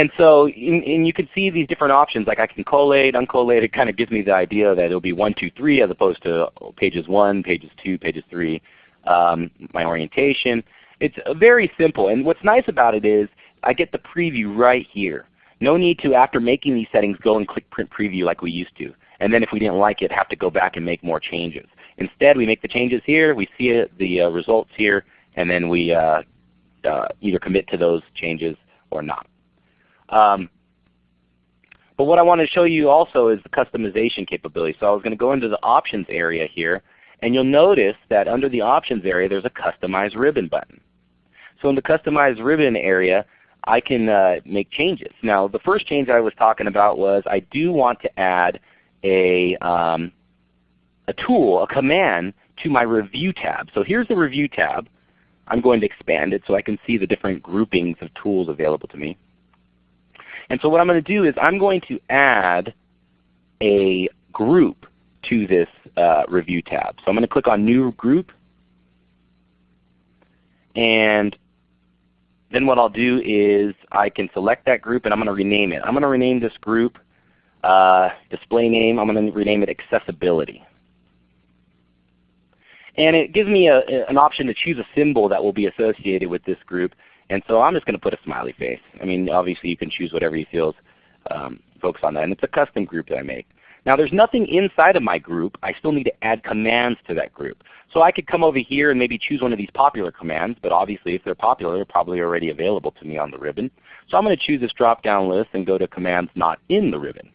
and so and you can see these different options. Like I can collate, uncollate. It kind of gives me the idea that it'll be 1, 2, 3 as opposed to pages 1, pages 2, pages 3. Um, my orientation. It's very simple. And what's nice about it is I get the preview right here. No need to, after making these settings, go and click Print Preview like we used to. And then if we didn't like it, have to go back and make more changes. Instead, we make the changes here. We see it, the uh, results here. And then we uh, uh, either commit to those changes or not. Um, but what I want to show you also is the customization capability. So I was going to go into the options area here, and you'll notice that under the options area there's a customize ribbon button. So in the customize ribbon area, I can uh, make changes. Now the first change I was talking about was I do want to add a, um, a tool, a command to my review tab. So here's the review tab. I'm going to expand it so I can see the different groupings of tools available to me. And so what I'm going to do is I'm going to add a group to this uh, review tab. So I'm going to click on New Group. And then what I'll do is I can select that group and I'm going to rename it. I'm going to rename this group uh, display name. I'm going to rename it Accessibility. And it gives me a, an option to choose a symbol that will be associated with this group. And so I'm just going to put a smiley face. I mean, obviously you can choose whatever you feel um, focus on that. And it's a custom group that I make. Now there's nothing inside of my group. I still need to add commands to that group. So I could come over here and maybe choose one of these popular commands, but obviously if they're popular, they're probably already available to me on the ribbon. So I'm going to choose this drop-down list and go to commands not in the ribbon.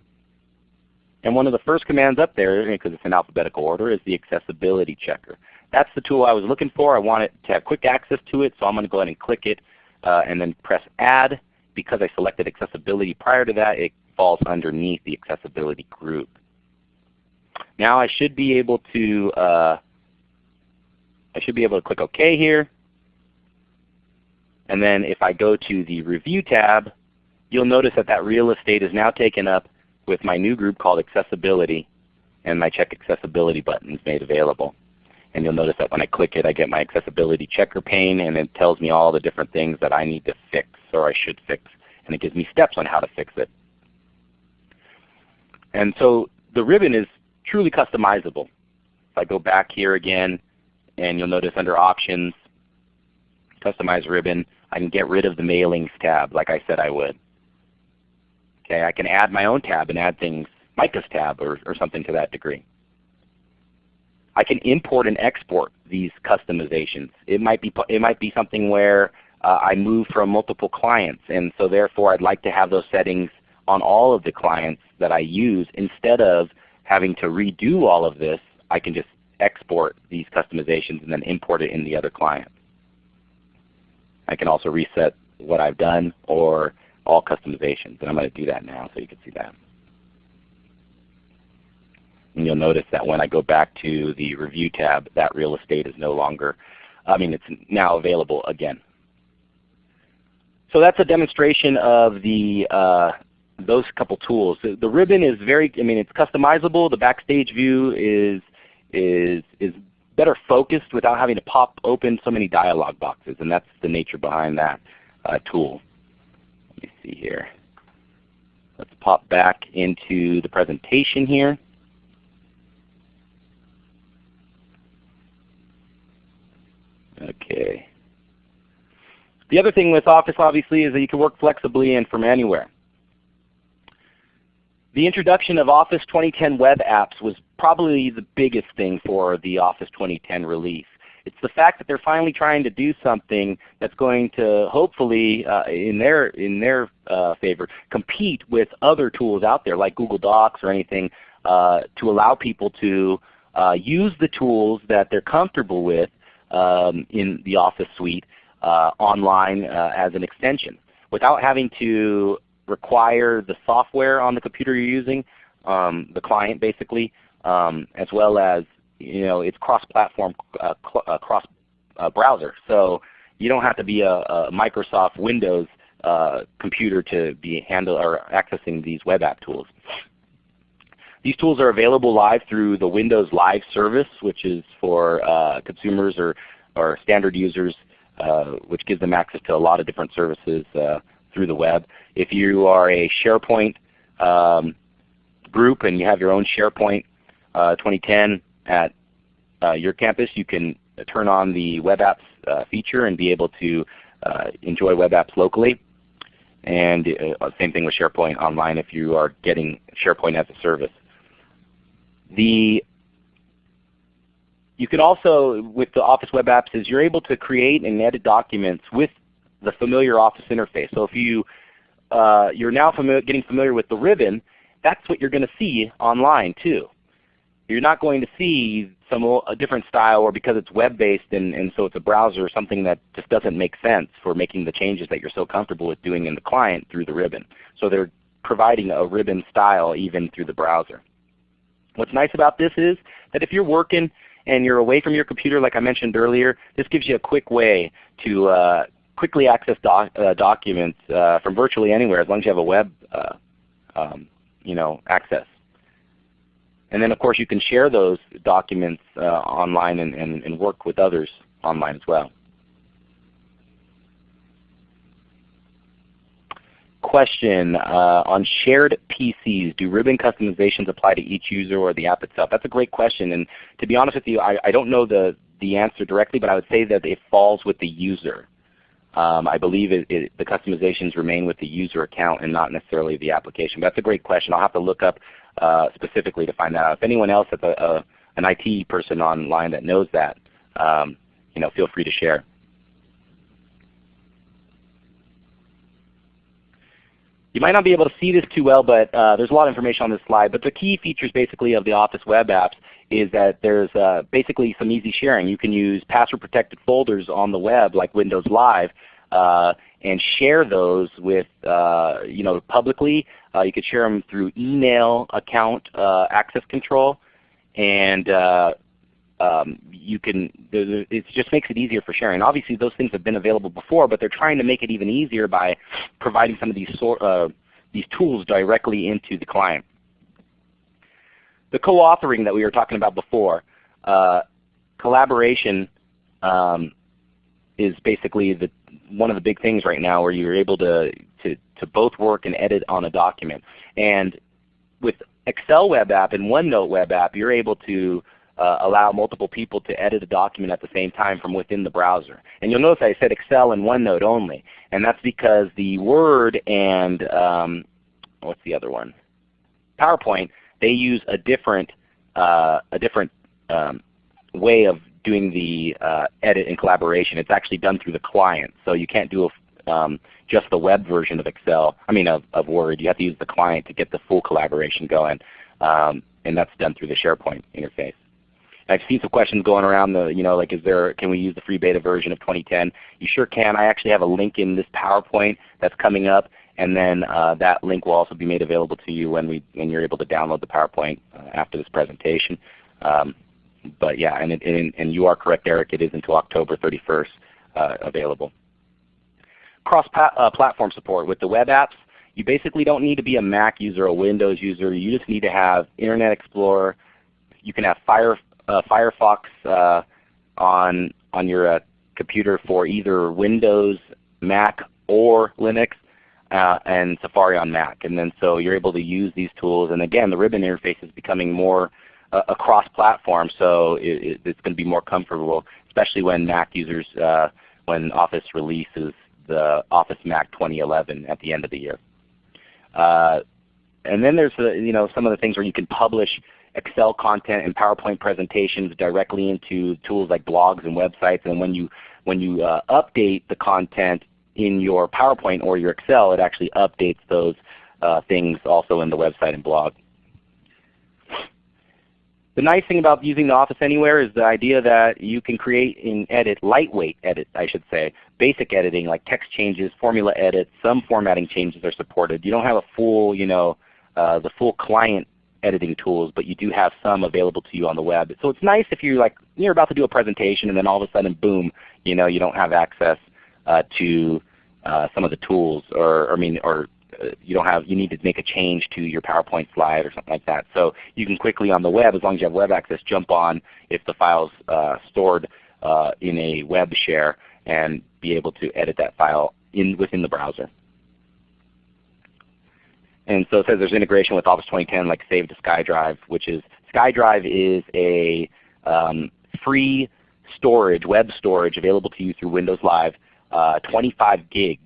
And one of the first commands up there, because it's in alphabetical order, is the accessibility checker. That's the tool I was looking for. I want it to have quick access to it, so I'm going to go ahead and click it uh, and then press Add. Because I selected accessibility prior to that, it falls underneath the accessibility group. Now I should be able to uh, I should be able to click OK here. And then if I go to the Review tab, you'll notice that that real estate is now taken up with my new group called Accessibility, and my Check Accessibility button is made available. And you'll notice that when I click it, I get my accessibility checker pane, and it tells me all the different things that I need to fix or I should fix. And it gives me steps on how to fix it. And so the ribbon is truly customizable. If I go back here again, and you'll notice under Options, Customize Ribbon, I can get rid of the Mailings tab like I said I would. Okay, I can add my own tab and add things, Micah's tab or, or something to that degree. I can import and export these customizations. It might be, it might be something where uh, I move from multiple clients and so therefore I'd like to have those settings on all of the clients that I use instead of having to redo all of this, I can just export these customizations and then import it in the other client. I can also reset what I've done or all customizations. And I'm going to do that now so you can see that. And you'll notice that when I go back to the Review tab, that real estate is no longer, I mean it's now available again. So that's a demonstration of the uh, those couple tools. The, the, ribbon is very, I mean it's customizable. The backstage view is, is, is better focused without having to pop open so many dialog boxes. And that's the nature behind that uh, tool. Let me see here. Let's pop back into the presentation here. Okay. The other thing with Office obviously is that you can work flexibly and from anywhere. The introduction of Office 2010 web apps was probably the biggest thing for the Office 2010 release. It's the fact that they're finally trying to do something that's going to hopefully, uh, in their, in their uh, favor, compete with other tools out there like Google Docs or anything uh, to allow people to uh, use the tools that they're comfortable with um, in the Office suite uh, online uh, as an extension without having to require the software on the computer you're using, um, the client basically, um, as well as you know it's cross-platform, uh, uh, cross-browser. Uh, so you don't have to be a, a Microsoft Windows uh, computer to be handle or accessing these web app tools. These tools are available live through the Windows Live service, which is for uh, consumers or, or standard users, uh, which gives them access to a lot of different services through the web. If you are a SharePoint um, group and you have your own SharePoint uh, 2010 at uh, your campus, you can turn on the web apps uh, feature and be able to uh, enjoy web apps locally. And uh, same thing with SharePoint Online if you are getting SharePoint as a service. The you can also, with the Office web apps, is you're able to create and edit documents with the familiar Office interface. So if you uh, you're now familiar, getting familiar with the ribbon, that's what you're going to see online too. You're not going to see some a different style or because it's web-based and, and so it's a browser or something that just doesn't make sense for making the changes that you're so comfortable with doing in the client through the ribbon. So they're providing a ribbon style even through the browser. What's nice about this is that if you're working and you're away from your computer like I mentioned earlier, this gives you a quick way to, uh, quickly access doc, uh, documents uh, from virtually anywhere as long as you have a web uh, um, you know, access. And then of course you can share those documents uh, online and, and, and work with others online as well. Question uh, on shared PCs, do ribbon customizations apply to each user or the app itself? That's a great question and to be honest with you I, I don't know the, the answer directly but I would say that it falls with the user. Um, I believe it, it, the customizations remain with the user account and not necessarily the application. But that's a great question. I'll have to look up uh, specifically to find that out. If anyone else that's a, a, an IT person online that knows that, um, you know, feel free to share. You might not be able to see this too well, but uh, there's a lot of information on this slide. But the key features basically of the Office web apps is that there's uh, basically some easy sharing. You can use password protected folders on the web like Windows Live uh, and share those with uh, you know publicly. Uh, you could share them through email account uh, access control and um, you can, it just makes it easier for sharing. Obviously those things have been available before, but they're trying to make it even easier by providing some of these, uh, these tools directly into the client. The co-authoring that we were talking about before, uh, collaboration um, is basically the, one of the big things right now where you're able to, to, to both work and edit on a document. And with Excel web app and OneNote web app, you're able to uh, allow multiple people to edit a document at the same time from within the browser. And you'll notice I said Excel and OneNote only. And that's because the Word and um, what's the other one? PowerPoint, they use a different, uh, a different um, way of doing the uh, edit and collaboration. It's actually done through the client. So you can't do a, um, just the web version of Excel, I mean of, of, Word. You have to use the client to get the full collaboration going. Um, and that's done through the SharePoint interface. I've seen some questions going around the, you know, like is there, can we use the free beta version of 2010? You sure can. I actually have a link in this PowerPoint that's coming up, and then uh, that link will also be made available to you when we, when you're able to download the PowerPoint uh, after this presentation. Um, but yeah, and, it, and, and, you are correct, Eric. It is until October 31st uh, available. Cross-platform uh, support with the web apps. You basically don't need to be a Mac user a Windows user. You just need to have Internet Explorer. You can have Fire, Firefox uh, on on your uh, computer for either Windows, Mac, or Linux, uh, and Safari on Mac. And then so you're able to use these tools. And again, the ribbon interface is becoming more uh, across platform, so it, it, it's going to be more comfortable, especially when Mac users, uh, when Office releases the Office Mac 2011 at the end of the year. Uh, and then there's the, you know some of the things where you can publish Excel content and PowerPoint presentations directly into tools like blogs and websites. And when you when you uh, update the content in your PowerPoint or your Excel, it actually updates those uh, things also in the website and blog. The nice thing about using the Office Anywhere is the idea that you can create and edit, lightweight edit I should say, basic editing like text changes, formula edits, some formatting changes are supported. You don't have a full, you know, uh, the full client editing tools, but you do have some available to you on the web. So it's nice if you're like you're about to do a presentation and then all of a sudden boom, you know, you don't have access uh, to uh, some of the tools or, I mean or you don't have you need to make a change to your PowerPoint slide or something like that. So you can quickly on the web, as long as you have web access, jump on if the file's uh, stored uh, in a web share and be able to edit that file in within the browser. And so it says there's integration with Office 2010 like Save to SkyDrive, which is SkyDrive is a um, free storage, web storage available to you through Windows Live, uh, 25 gigs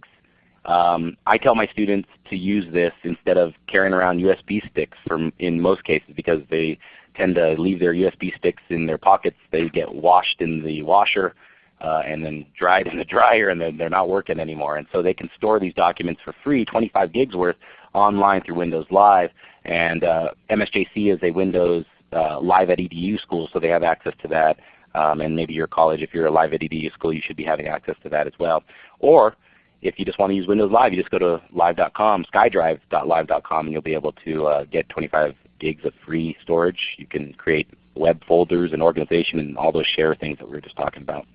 um, I tell my students to use this instead of carrying around USB sticks from, in most cases because they tend to leave their USB sticks in their pockets. They get washed in the washer uh, and then dried in the [LAUGHS] dryer and then they're not working anymore. And so they can store these documents for free, 25 gigs worth, online through Windows Live. And uh, MSJC is a Windows uh, Live at EDU school, so they have access to that. Um, and maybe your college, if you're a Live at EDU school, you should be having access to that as well. Or if you just want to use Windows Live, you just go to live.com, skydrive.live.com, and you'll be able to uh, get 25 gigs of free storage. You can create web folders and organization and all those share things that we were just talking about.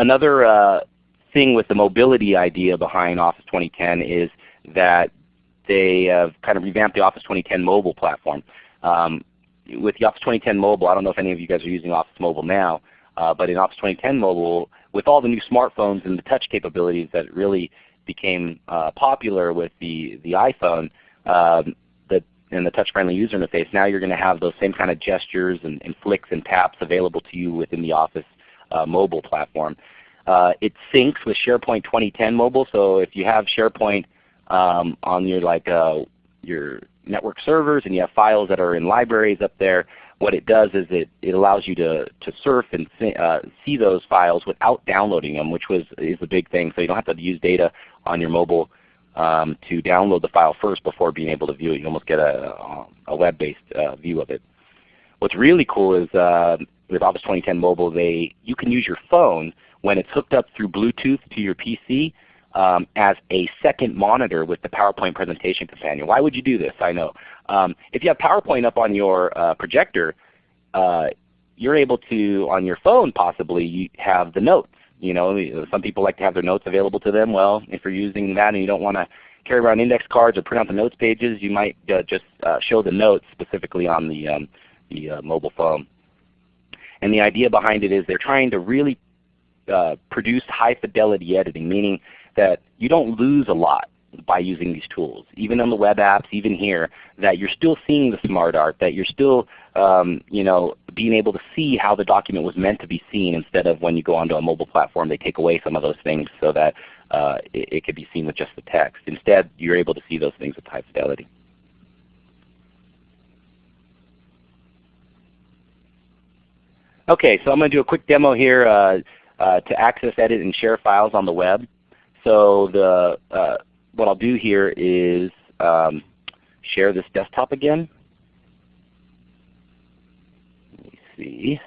Another uh, thing with the mobility idea behind Office 2010 is that they have kind of revamped the Office 2010 mobile platform. Um, with the Office 2010 Mobile, I don't know if any of you guys are using Office Mobile now, uh, but in Office 2010 Mobile, with all the new smartphones and the touch capabilities that really became uh, popular with the, the iPhone um, the, and the touch-friendly user interface, now you're going to have those same kind of gestures and, and, flicks and taps available to you within the Office uh, mobile platform. Uh, it syncs with SharePoint 2010 Mobile, so if you have SharePoint um, on your like uh, your network servers and you have files that are in libraries up there, what it does is it, it allows you to, to surf and see, uh, see those files without downloading them, which was is a big thing. So you don't have to use data on your mobile um, to download the file first before being able to view it. You almost get a, a web-based uh, view of it. What's really cool is uh, with Office 2010 Mobile, they you can use your phone when it's hooked up through Bluetooth to your PC um, as a second monitor with the PowerPoint presentation companion. Why would you do this? I know. Um, if you have PowerPoint up on your uh, projector, uh, you're able to, on your phone possibly, have the notes. You know, some people like to have their notes available to them. Well, if you're using that and you don't want to carry around index cards or print out the notes pages, you might uh, just uh, show the notes specifically on the, um, the uh, mobile phone. And the idea behind it is they're trying to really uh, produce high fidelity editing, meaning that you don't lose a lot by using these tools. Even on the web apps, even here, that you're still seeing the smart art, that you're still um, you know, being able to see how the document was meant to be seen instead of when you go onto a mobile platform they take away some of those things so that uh, it, it could be seen with just the text. Instead you're able to see those things with high fidelity. Okay, so I'm going to do a quick demo here uh, uh, to access, edit, and share files on the web. So the, uh, what I'll do here is um, share this desktop again. Let me see.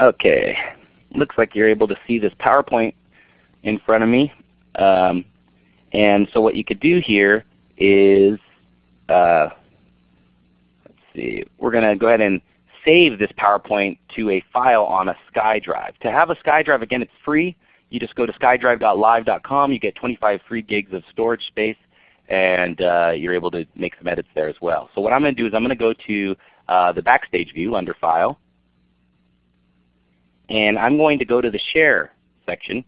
Okay, looks like you're able to see this PowerPoint in front of me. Um, and so what you could do here is, uh, let's see, we're going to go ahead and save this PowerPoint to a file on a SkyDrive. To have a SkyDrive, again, it's free. You just go to skydrive.live.com. You get 25 free gigs of storage space, and uh, you're able to make some edits there as well. So what I'm going to do is I'm going to go to uh, the Backstage view under File, and I'm going to go to the Share section,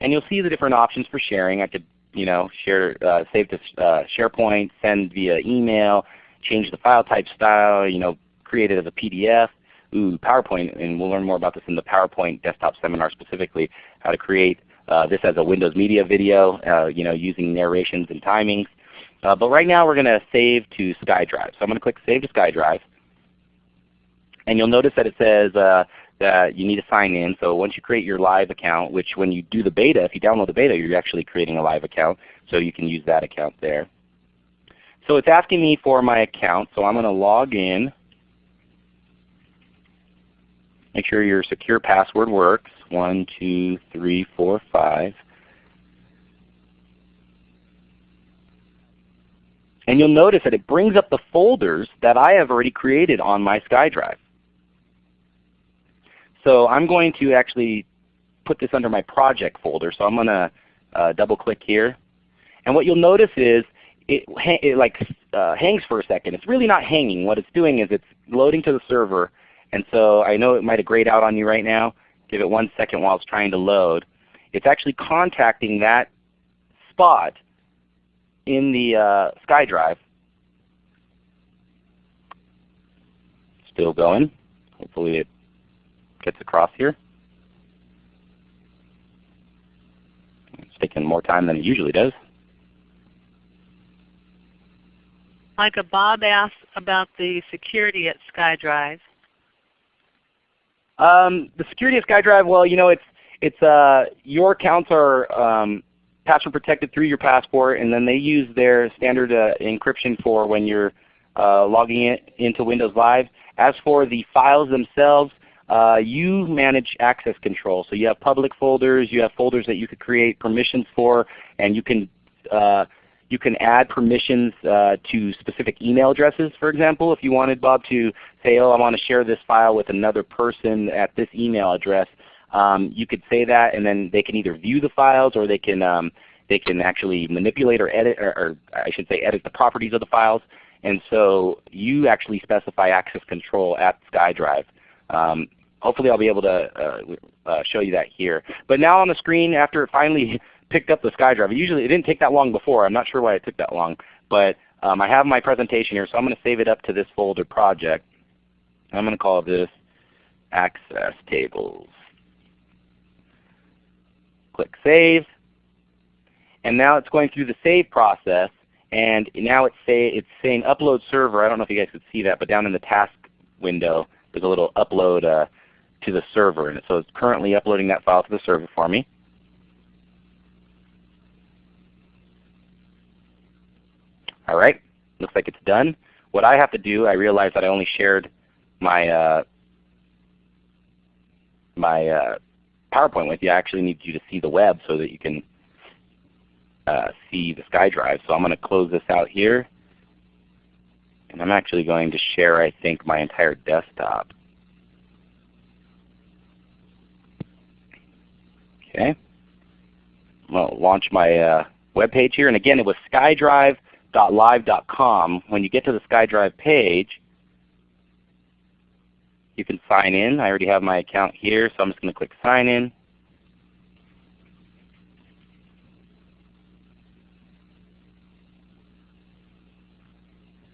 and you'll see the different options for sharing. I could you know, share, uh, save to uh, SharePoint, send via email, change the file type style, you know, create it as a PDF. Ooh, PowerPoint, and we'll learn more about this in the PowerPoint desktop seminar specifically, how to create uh, this as a Windows Media video, uh, you know, using narrations and timings. Uh, but right now we're going to save to SkyDrive. So I'm going to click Save to SkyDrive. And you'll notice that it says uh, that you need to sign in. So once you create your live account, which when you do the beta, if you download the beta, you're actually creating a live account. So you can use that account there. So it's asking me for my account. So I'm going to log in. Make sure your secure password works. One, two, three, four, five. And you'll notice that it brings up the folders that I have already created on my SkyDrive. So I'm going to actually put this under my project folder. So I'm going to uh, double click here. And what you'll notice is it, it like uh, hangs for a second. It's really not hanging. What it's doing is it's loading to the server. And so I know it might have grayed out on you right now. Give it one second while it's trying to load. It's actually contacting that spot in the uh, SkyDrive. Still going. Hopefully it gets across here. It's taking more time than it usually does. Micah, Bob asked about the security at SkyDrive. Um, the security of SkyDrive, well, you know, it's it's uh, your accounts are um, password protected through your passport, and then they use their standard uh, encryption for when you're uh, logging in, into Windows Live. As for the files themselves, uh, you manage access control. So you have public folders, you have folders that you could create permissions for, and you can uh, you can add permissions uh, to specific email addresses, for example. If you wanted Bob to say, oh, I want to share this file with another person at this email address, um, you could say that, and then they can either view the files or they can um, they can actually manipulate or edit, or, or I should say edit the properties of the files. And so you actually specify access control at SkyDrive. Um, hopefully I'll be able to uh, uh, show you that here. But now on the screen, after it finally [LAUGHS] picked up the SkyDrive, usually it didn't take that long before. I'm not sure why it took that long. But um, I have my presentation here, so I'm going to save it up to this folder project. I'm going to call this Access Tables. Click Save. And now it's going through the save process. And now it's, say, it's saying Upload Server. I don't know if you guys could see that, but down in the task window, there's a little upload uh, to the server. And so it's currently uploading that file to the server for me. All right, looks like it's done. What I have to do, I realize that I only shared my uh, my uh, PowerPoint with you. I actually need you to see the web so that you can uh, see the SkyDrive. So I'm going to close this out here. And I'm actually going to share, I think, my entire desktop. Okay. I'm going to launch my uh, web page here. And again, it was skydrive.live.com. When you get to the SkyDrive page, you can sign in. I already have my account here, so I'm just going to click Sign In.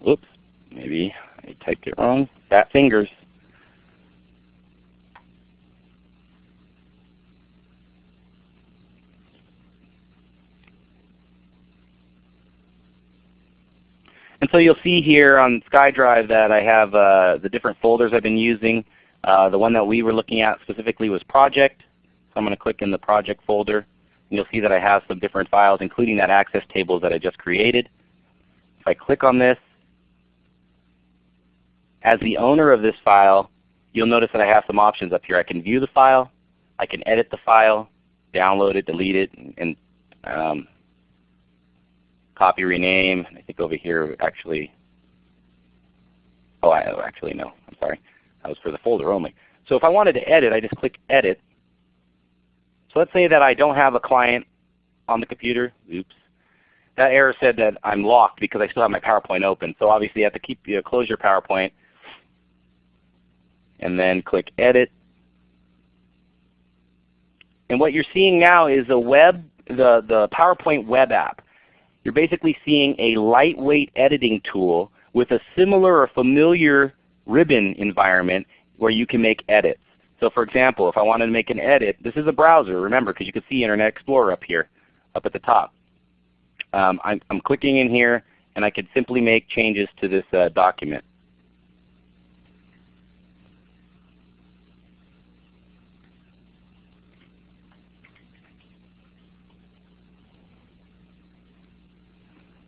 Oops, maybe I typed it wrong. Fat fingers. And so you'll see here on SkyDrive that I have uh, the different folders I've been using. Uh, the one that we were looking at specifically was project. So I'm going to click in the project folder. And you'll see that I have some different files including that access tables that I just created. If I click on this, as the owner of this file, you'll notice that I have some options up here. I can view the file, I can edit the file, download it, delete it, and um, copy, rename. I think over here actually, oh, I, oh, actually no, I'm sorry. That was for the folder only. So if I wanted to edit, I just click Edit. So let's say that I don't have a client on the computer. Oops. That error said that I'm locked because I still have my PowerPoint open. So obviously you have to keep you know, close your PowerPoint and then click Edit. And what you're seeing now is a web, the, the PowerPoint web app. You're basically seeing a lightweight editing tool with a similar or familiar ribbon environment where you can make edits. So for example, if I wanted to make an edit, this is a browser, remember, because you can see Internet Explorer up here, up at the top. Um, I'm, I'm, clicking in here, and I could simply make changes to this uh, document.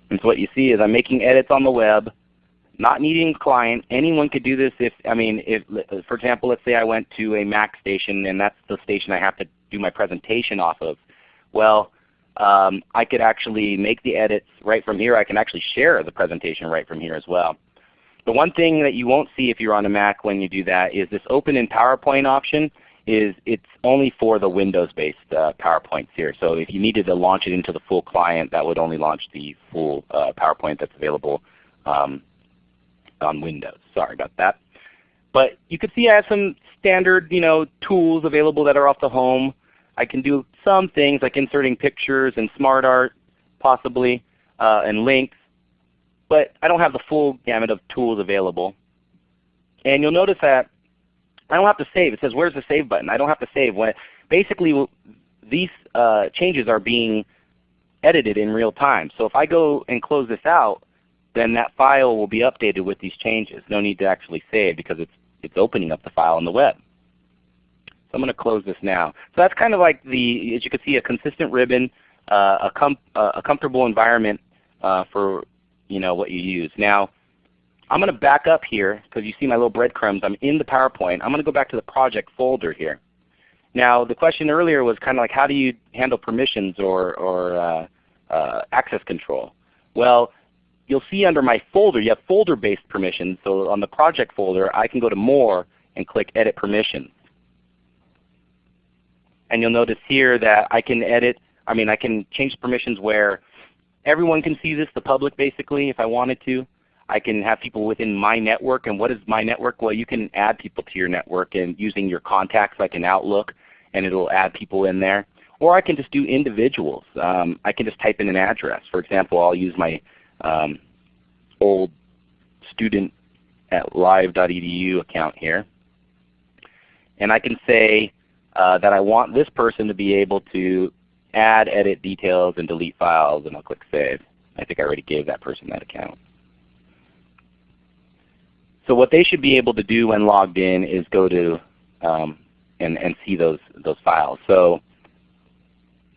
And so what you see is I'm making edits on the web, not needing a client. Anyone could do this if, I mean, if, for example, let's say I went to a Mac station and that's the station I have to do my presentation off of. Well, um, I could actually make the edits right from here. I can actually share the presentation right from here as well. The one thing that you won't see if you're on a Mac when you do that is this Open in PowerPoint option is it's only for the Windows-based uh, PowerPoints here. So if you needed to launch it into the full client, that would only launch the full uh, PowerPoint that's available um, on Windows. Sorry about that. But you can see I have some standard you know, tools available that are off the home. I can do some things like inserting pictures and smart art possibly uh, and links. But I don't have the full gamut of tools available. And you'll notice that I don't have to save. It says where's the save button? I don't have to save. When basically these uh, changes are being edited in real time. So if I go and close this out, then that file will be updated with these changes. No need to actually save because it's it's opening up the file on the web. So I'm going to close this now. So that's kind of like the, as you can see, a consistent ribbon, uh, a, com uh, a comfortable environment uh, for you know what you use. Now I'm going to back up here because you see my little breadcrumbs. I'm in the PowerPoint. I'm going to go back to the project folder here. Now the question earlier was kind of like how do you handle permissions or, or uh, uh, access control? Well, you'll see under my folder you have folder-based permissions. So on the project folder I can go to More and click Edit Permissions. And you'll notice here that I can edit, I mean I can change permissions where everyone can see this, the public basically if I wanted to. I can have people within my network. And what is my network? Well, you can add people to your network and using your contacts like an Outlook, and it will add people in there. Or I can just do individuals. Um, I can just type in an address. For example, I'll use my um, old student at live.edu account here. And I can say uh, that I want this person to be able to add, edit details, and delete files, and I'll click Save. I think I already gave that person that account. So what they should be able to do when logged in is go to um, and, and see those, those files. So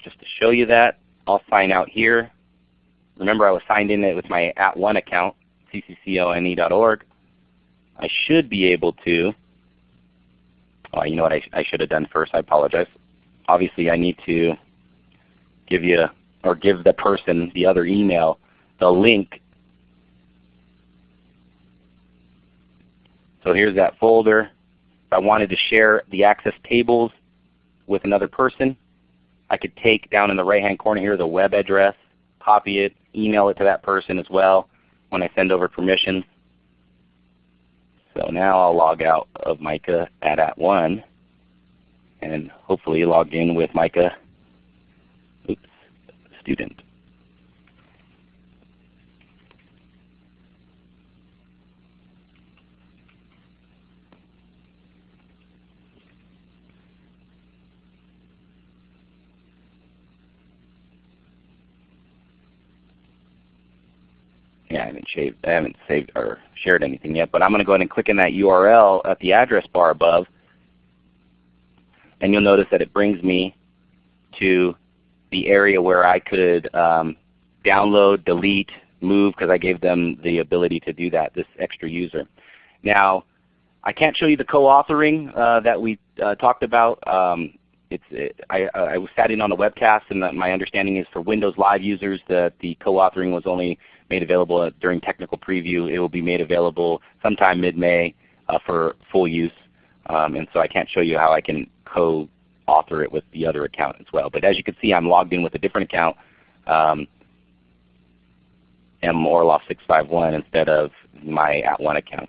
just to show you that, I'll sign out here. remember I was signed in with my at one account, cccone.org. I should be able to, oh, you know what I, I should have done first, I apologize. Obviously I need to give you, or give the person, the other email, the link. So here's that folder. If I wanted to share the access tables with another person, I could take down in the right hand corner here the web address, copy it, email it to that person as well when I send over permissions. So now I'll log out of Micah at @ONE and hopefully log in with Micah oops, student. Yeah, I haven't shaved, I haven't saved or shared anything yet, but I'm going to go ahead and click in that URL at the address bar above, and you'll notice that it brings me to the area where I could um, download, delete, move, because I gave them the ability to do that, this extra user. Now, I can't show you the co-authoring uh, that we uh, talked about. Um, it's, it, I, I was sat in on a webcast, and my understanding is for Windows Live users that the co-authoring was only made available during technical preview. It will be made available sometime mid-May uh, for full use. Um, and so I can't show you how I can co-author it with the other account as well. But as you can see, I'm logged in with a different account, um, morloff651 instead of my @ONE account.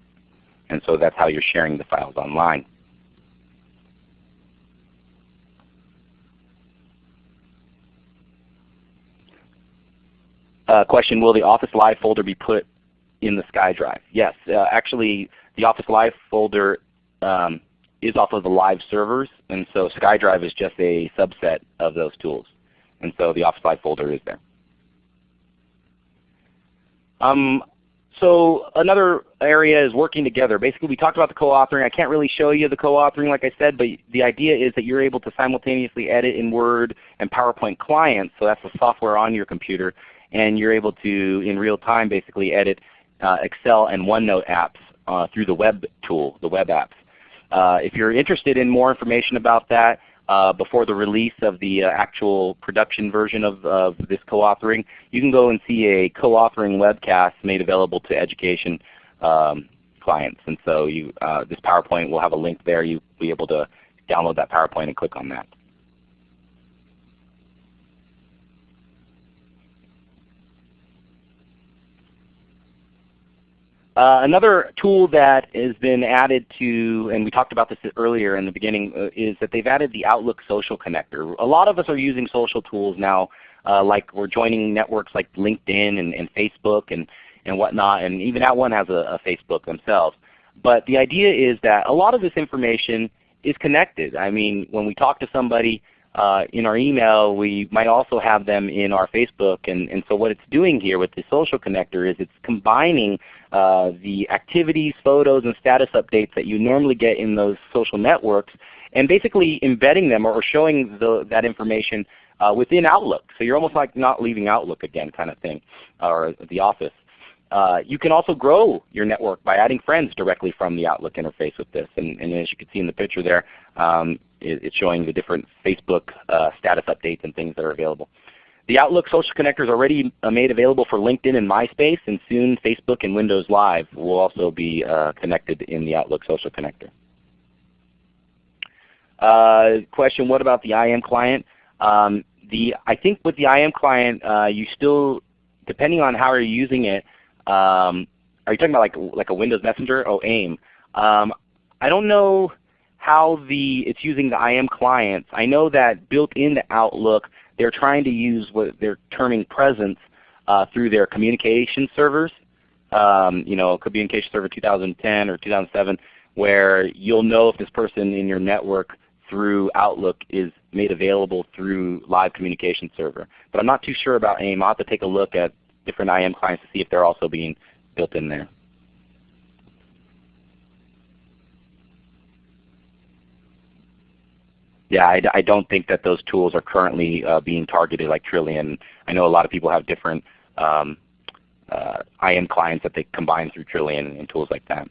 And so that's how you're sharing the files online. Uh, question, will the Office Live folder be put in the SkyDrive? Yes, uh, actually the Office Live folder um, is off of the live servers, and so SkyDrive is just a subset of those tools. And so the Office Live folder is there. Um, so another area is working together. Basically we talked about the co-authoring. I can't really show you the co-authoring like I said, but the idea is that you're able to simultaneously edit in Word and PowerPoint clients, so that's the software on your computer, and you're able to, in real time, basically edit uh, Excel and OneNote apps uh, through the web tool, the web apps. Uh, if you're interested in more information about that uh, before the release of the uh, actual production version of, of this co-authoring, you can go and see a co-authoring webcast made available to education um, clients. And so you, uh, this PowerPoint will have a link there. You'll be able to download that PowerPoint and click on that. Uh, another tool that has been added to, and we talked about this earlier in the beginning, uh, is that they've added the Outlook Social Connector. A lot of us are using social tools now, uh, like we're joining networks like LinkedIn and, and, Facebook and, and whatnot, and even @ONE has a, a Facebook themselves. But the idea is that a lot of this information is connected. I mean, when we talk to somebody, uh, in our email, we might also have them in our Facebook. And, and so what it's doing here with the social connector is it's combining uh, the activities, photos, and status updates that you normally get in those social networks and basically embedding them or showing the, that information uh, within Outlook. So you're almost like not leaving Outlook again kind of thing, or the office. Uh, you can also grow your network by adding friends directly from the Outlook interface with this. And, and as you can see in the picture there, um, it, it's showing the different Facebook uh, status updates and things that are available. The Outlook Social Connector is already uh, made available for LinkedIn and MySpace, and soon Facebook and Windows Live will also be uh, connected in the Outlook Social Connector. Uh, question, what about the IM client? Um, the, I think with the IM client, uh, you still, depending on how you're using it, um, are you talking about like like a Windows Messenger? Oh, AIM. Um, I don't know how the it's using the IM clients. I know that built into Outlook, they're trying to use what they're terming presence uh, through their communication servers. Um, you know, communication server 2010 or 2007, where you'll know if this person in your network through Outlook is made available through live communication server. But I'm not too sure about AIM. I'll have to take a look at different IM clients to see if they're also being built in there. Yeah, I, I don't think that those tools are currently uh, being targeted like Trillian. I know a lot of people have different um, uh, IM clients that they combine through Trillian and tools like that.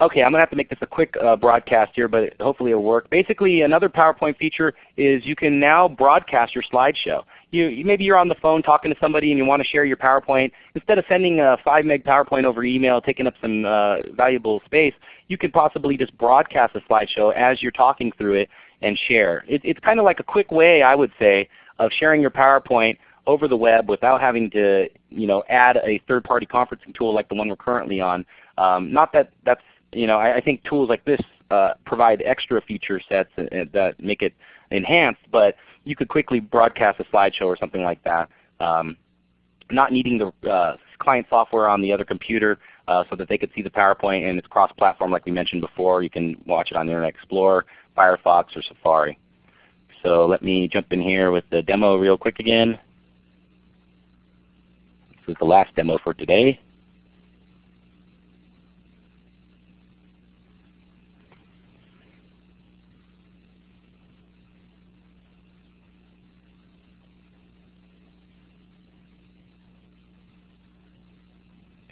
Okay, I'm going to have to make this a quick uh, broadcast here, but hopefully it'll work. Basically, another PowerPoint feature is you can now broadcast your slideshow. You, maybe you're on the phone talking to somebody and you want to share your PowerPoint. Instead of sending a 5 meg PowerPoint over email, taking up some uh, valuable space, you could possibly just broadcast a slideshow as you're talking through it and share. It, it's kind of like a quick way, I would say, of sharing your PowerPoint over the web without having to you know, add a third-party conferencing tool like the one we're currently on. Um, not that that's you know, I, I think tools like this uh, provide extra feature sets that make it enhanced, but you could quickly broadcast a slideshow or something like that. Um, not needing the uh, client software on the other computer uh, so that they could see the PowerPoint and it's cross-platform like we mentioned before. You can watch it on Internet Explorer, Firefox, or Safari. So let me jump in here with the demo real quick again. This is the last demo for today.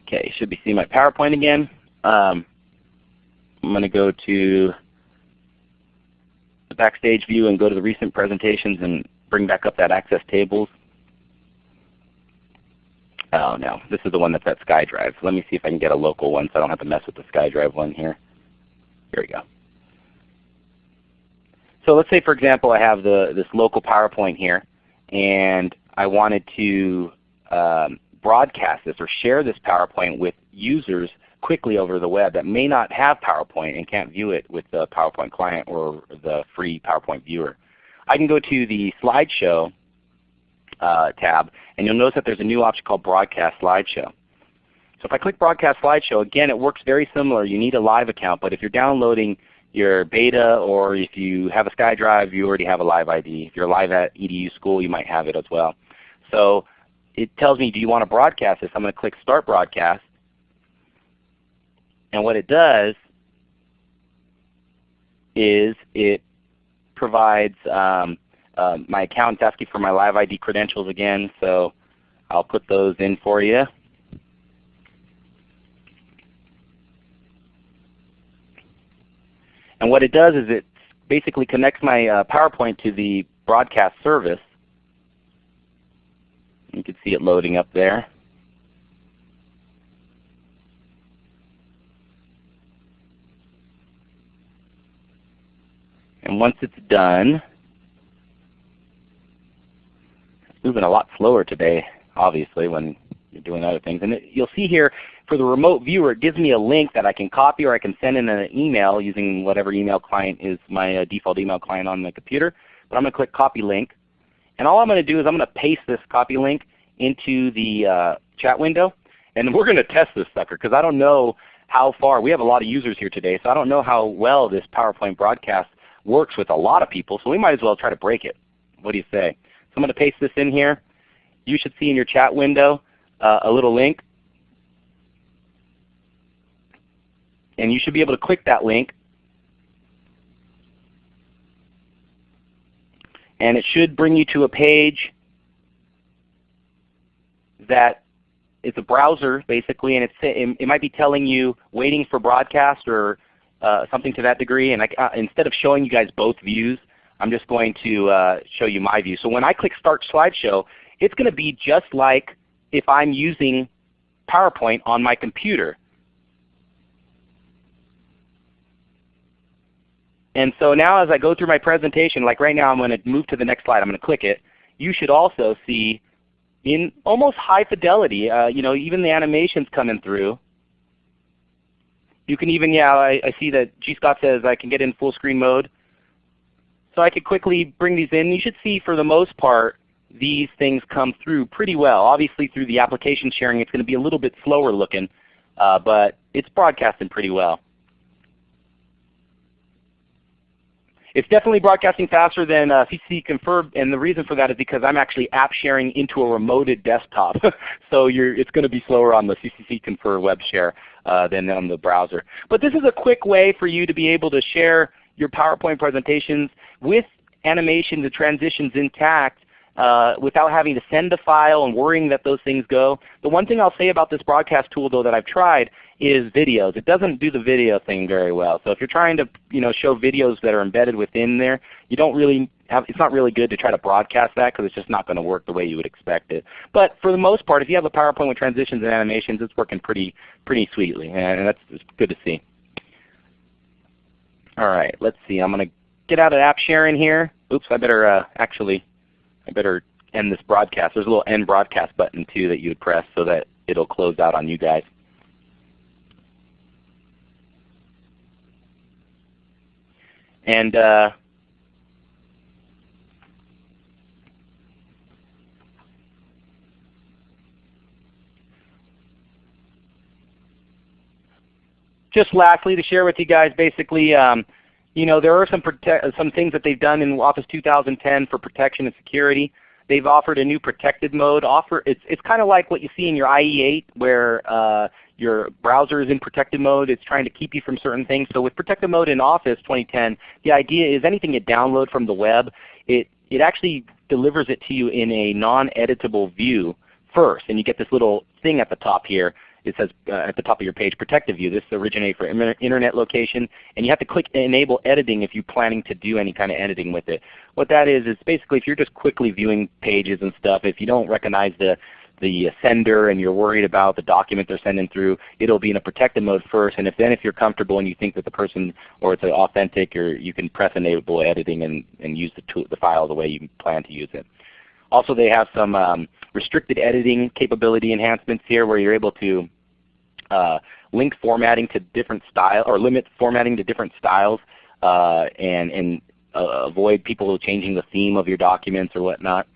Okay, should be seeing my PowerPoint again. Um, I'm going to go to the Backstage view and go to the recent presentations and bring back up that Access Tables. Oh no, this is the one that's at SkyDrive. Let me see if I can get a local one so I don't have to mess with the SkyDrive one here. Here we go. So let's say for example I have the, this local PowerPoint here and I wanted to um, broadcast this or share this PowerPoint with users quickly over the web that may not have PowerPoint and can't view it with the PowerPoint client or the free PowerPoint viewer. I can go to the slideshow uh, tab and you'll notice that there's a new option called Broadcast Slideshow. So if I click Broadcast Slideshow, again it works very similar. You need a live account, but if you're downloading your beta or if you have a SkyDrive, you already have a live ID. If you're Live@edu school, you might have it as well. So it tells me, do you want to broadcast this? I'm going to click Start Broadcast. And what it does is it provides um, uh, my account's asking for my live ID credentials again, so I'll put those in for you. And what it does is it basically connects my uh, PowerPoint to the broadcast service you can see it loading up there. And once it's done, it's moving a lot slower today, obviously, when you're doing other things. And it, you'll see here for the remote viewer, it gives me a link that I can copy or I can send in an email using whatever email client is my uh, default email client on the computer. But I'm going to click Copy Link. And all I'm going to do is I'm going to paste this copy link into the uh, chat window. And we're going to test this sucker because I don't know how far. We have a lot of users here today, so I don't know how well this PowerPoint broadcast works with a lot of people. So we might as well try to break it. What do you say? So I'm going to paste this in here. You should see in your chat window uh, a little link. And you should be able to click that link and it should bring you to a page that it's a browser basically, and it, might be telling you waiting for broadcast or uh, something to that degree. And I, uh, instead of showing you guys both views, I'm just going to uh, show you my view. So when I click Start Slideshow, it's going to be just like if I'm using PowerPoint on my computer. And so now as I go through my presentation, like right now I'm going to move to the next slide. I'm going to click it. You should also see in almost high fidelity. Uh, you know, even the animations coming through. You can even, yeah, I, I see that G. Scott says I can get in full screen mode. So I could quickly bring these in. You should see for the most part these things come through pretty well. Obviously through the application sharing it's going to be a little bit slower looking, uh, but it's broadcasting pretty well. It's definitely broadcasting faster than uh, CCC Confer, and the reason for that is because I'm actually app sharing into a remoted desktop. [LAUGHS] so it's going to be slower on the CCC Confer web share uh, than on the browser. But this is a quick way for you to be able to share your PowerPoint presentations with animations and transitions intact uh, without having to send a file and worrying that those things go. The one thing I'll say about this broadcast tool though that I've tried is videos. It doesn't do the video thing very well. So if you're trying to you know, show videos that are embedded within there, you don't really have, it's not really good to try to broadcast that because it's just not going to work the way you would expect it. But for the most part, if you have a PowerPoint with transitions and animations, it's working pretty, pretty sweetly. And that's good to see. All right, let's see. I'm going to get out of app sharing here. Oops, I better uh, actually, I better end this broadcast. There's a little end broadcast button too that you would press so that it'll close out on you guys. And uh, just lastly to share with you guys basically um, you know, there are some, some things that they've done in Office 2010 for protection and security. They've offered a new protected mode. Offer it's it's kind of like what you see in your IE8 where uh, your browser is in protected mode. It's trying to keep you from certain things. So with protected mode in Office 2010, the idea is anything you download from the web, it it actually delivers it to you in a non-editable view first, and you get this little thing at the top here it says uh, at the top of your page, Protective View. This originates for internet location, and you have to click Enable Editing if you're planning to do any kind of editing with it. What that is is basically if you're just quickly viewing pages and stuff, if you don't recognize the the sender and you're worried about the document they're sending through, it'll be in a protected mode first. And if then if you're comfortable and you think that the person or it's authentic, or you can press enable editing and, and use the, tool, the file the way you plan to use it. Also they have some um, restricted editing capability enhancements here where you're able to uh, link formatting to different style or limit formatting to different styles uh, and, and uh, avoid people changing the theme of your documents or whatnot.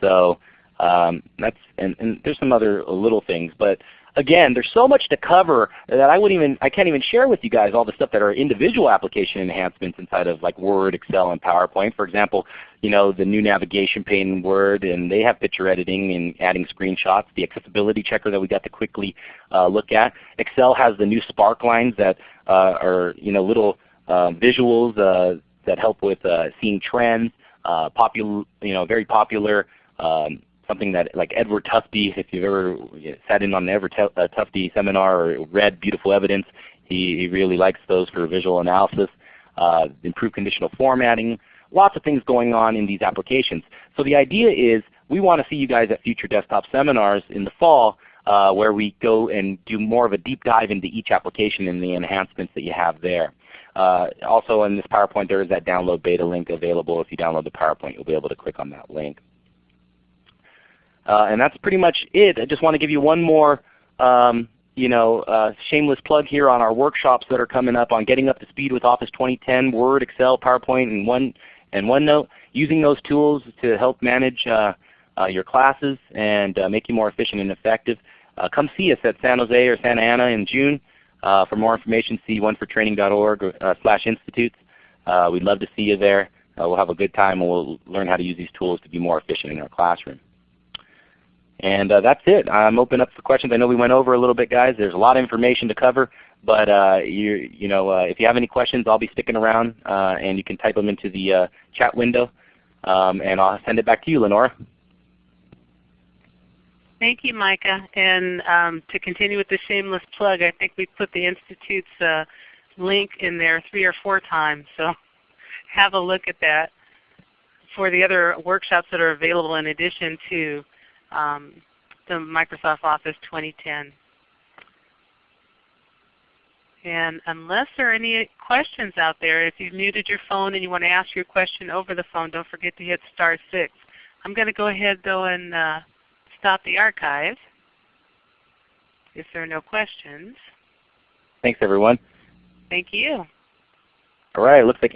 So um, that's and, and there's some other little things, but again, there's so much to cover that I wouldn't even I can't even share with you guys all the stuff that are individual application enhancements inside of like Word, Excel, and PowerPoint. For example, you know the new navigation pane in Word, and they have picture editing and adding screenshots. The accessibility checker that we got to quickly uh, look at. Excel has the new spark lines that uh, are you know little uh, visuals uh, that help with uh, seeing trends. Uh, popular, you know, very popular. Um, something that like Edward Tufte, if you've ever sat in on the Edward uh, Tufte seminar or read Beautiful Evidence, he, he really likes those for visual analysis. Uh, improved conditional formatting, lots of things going on in these applications. So the idea is we want to see you guys at future desktop seminars in the fall uh, where we go and do more of a deep dive into each application and the enhancements that you have there. Uh, also in this PowerPoint there is that download beta link available. If you download the PowerPoint you'll be able to click on that link. Uh, and that's pretty much it. I just want to give you one more um, you know, uh, shameless plug here on our workshops that are coming up on getting up to speed with Office 2010, Word, Excel, PowerPoint, and, One, and OneNote. Using those tools to help manage uh, uh, your classes and uh, make you more efficient and effective. Uh, come see us at San Jose or Santa Ana in June. For more information, see onefortraining.org slash institutes. we'd love to see you there. we'll have a good time and we'll learn how to use these tools to be more efficient in our classroom. And uh, that's it. I'm open up for questions. I know we went over a little bit, guys. There's a lot of information to cover, but uh, you, you know, uh, if you have any questions, I'll be sticking around, uh, and you can type them into the uh, chat window, um, and I'll send it back to you, Lenora. Thank you, Micah. And um, to continue with the shameless plug, I think we put the Institute's uh, link in there three or four times, so [LAUGHS] have a look at that for the other workshops that are available in addition to um, the Microsoft Office 2010. And unless there are any questions out there, if you've muted your phone and you want to ask your question over the phone, don't forget to hit star 6. I'm going to go ahead though and uh, stop the archive if there are no questions. Thanks everyone. Thank you. All right, looks like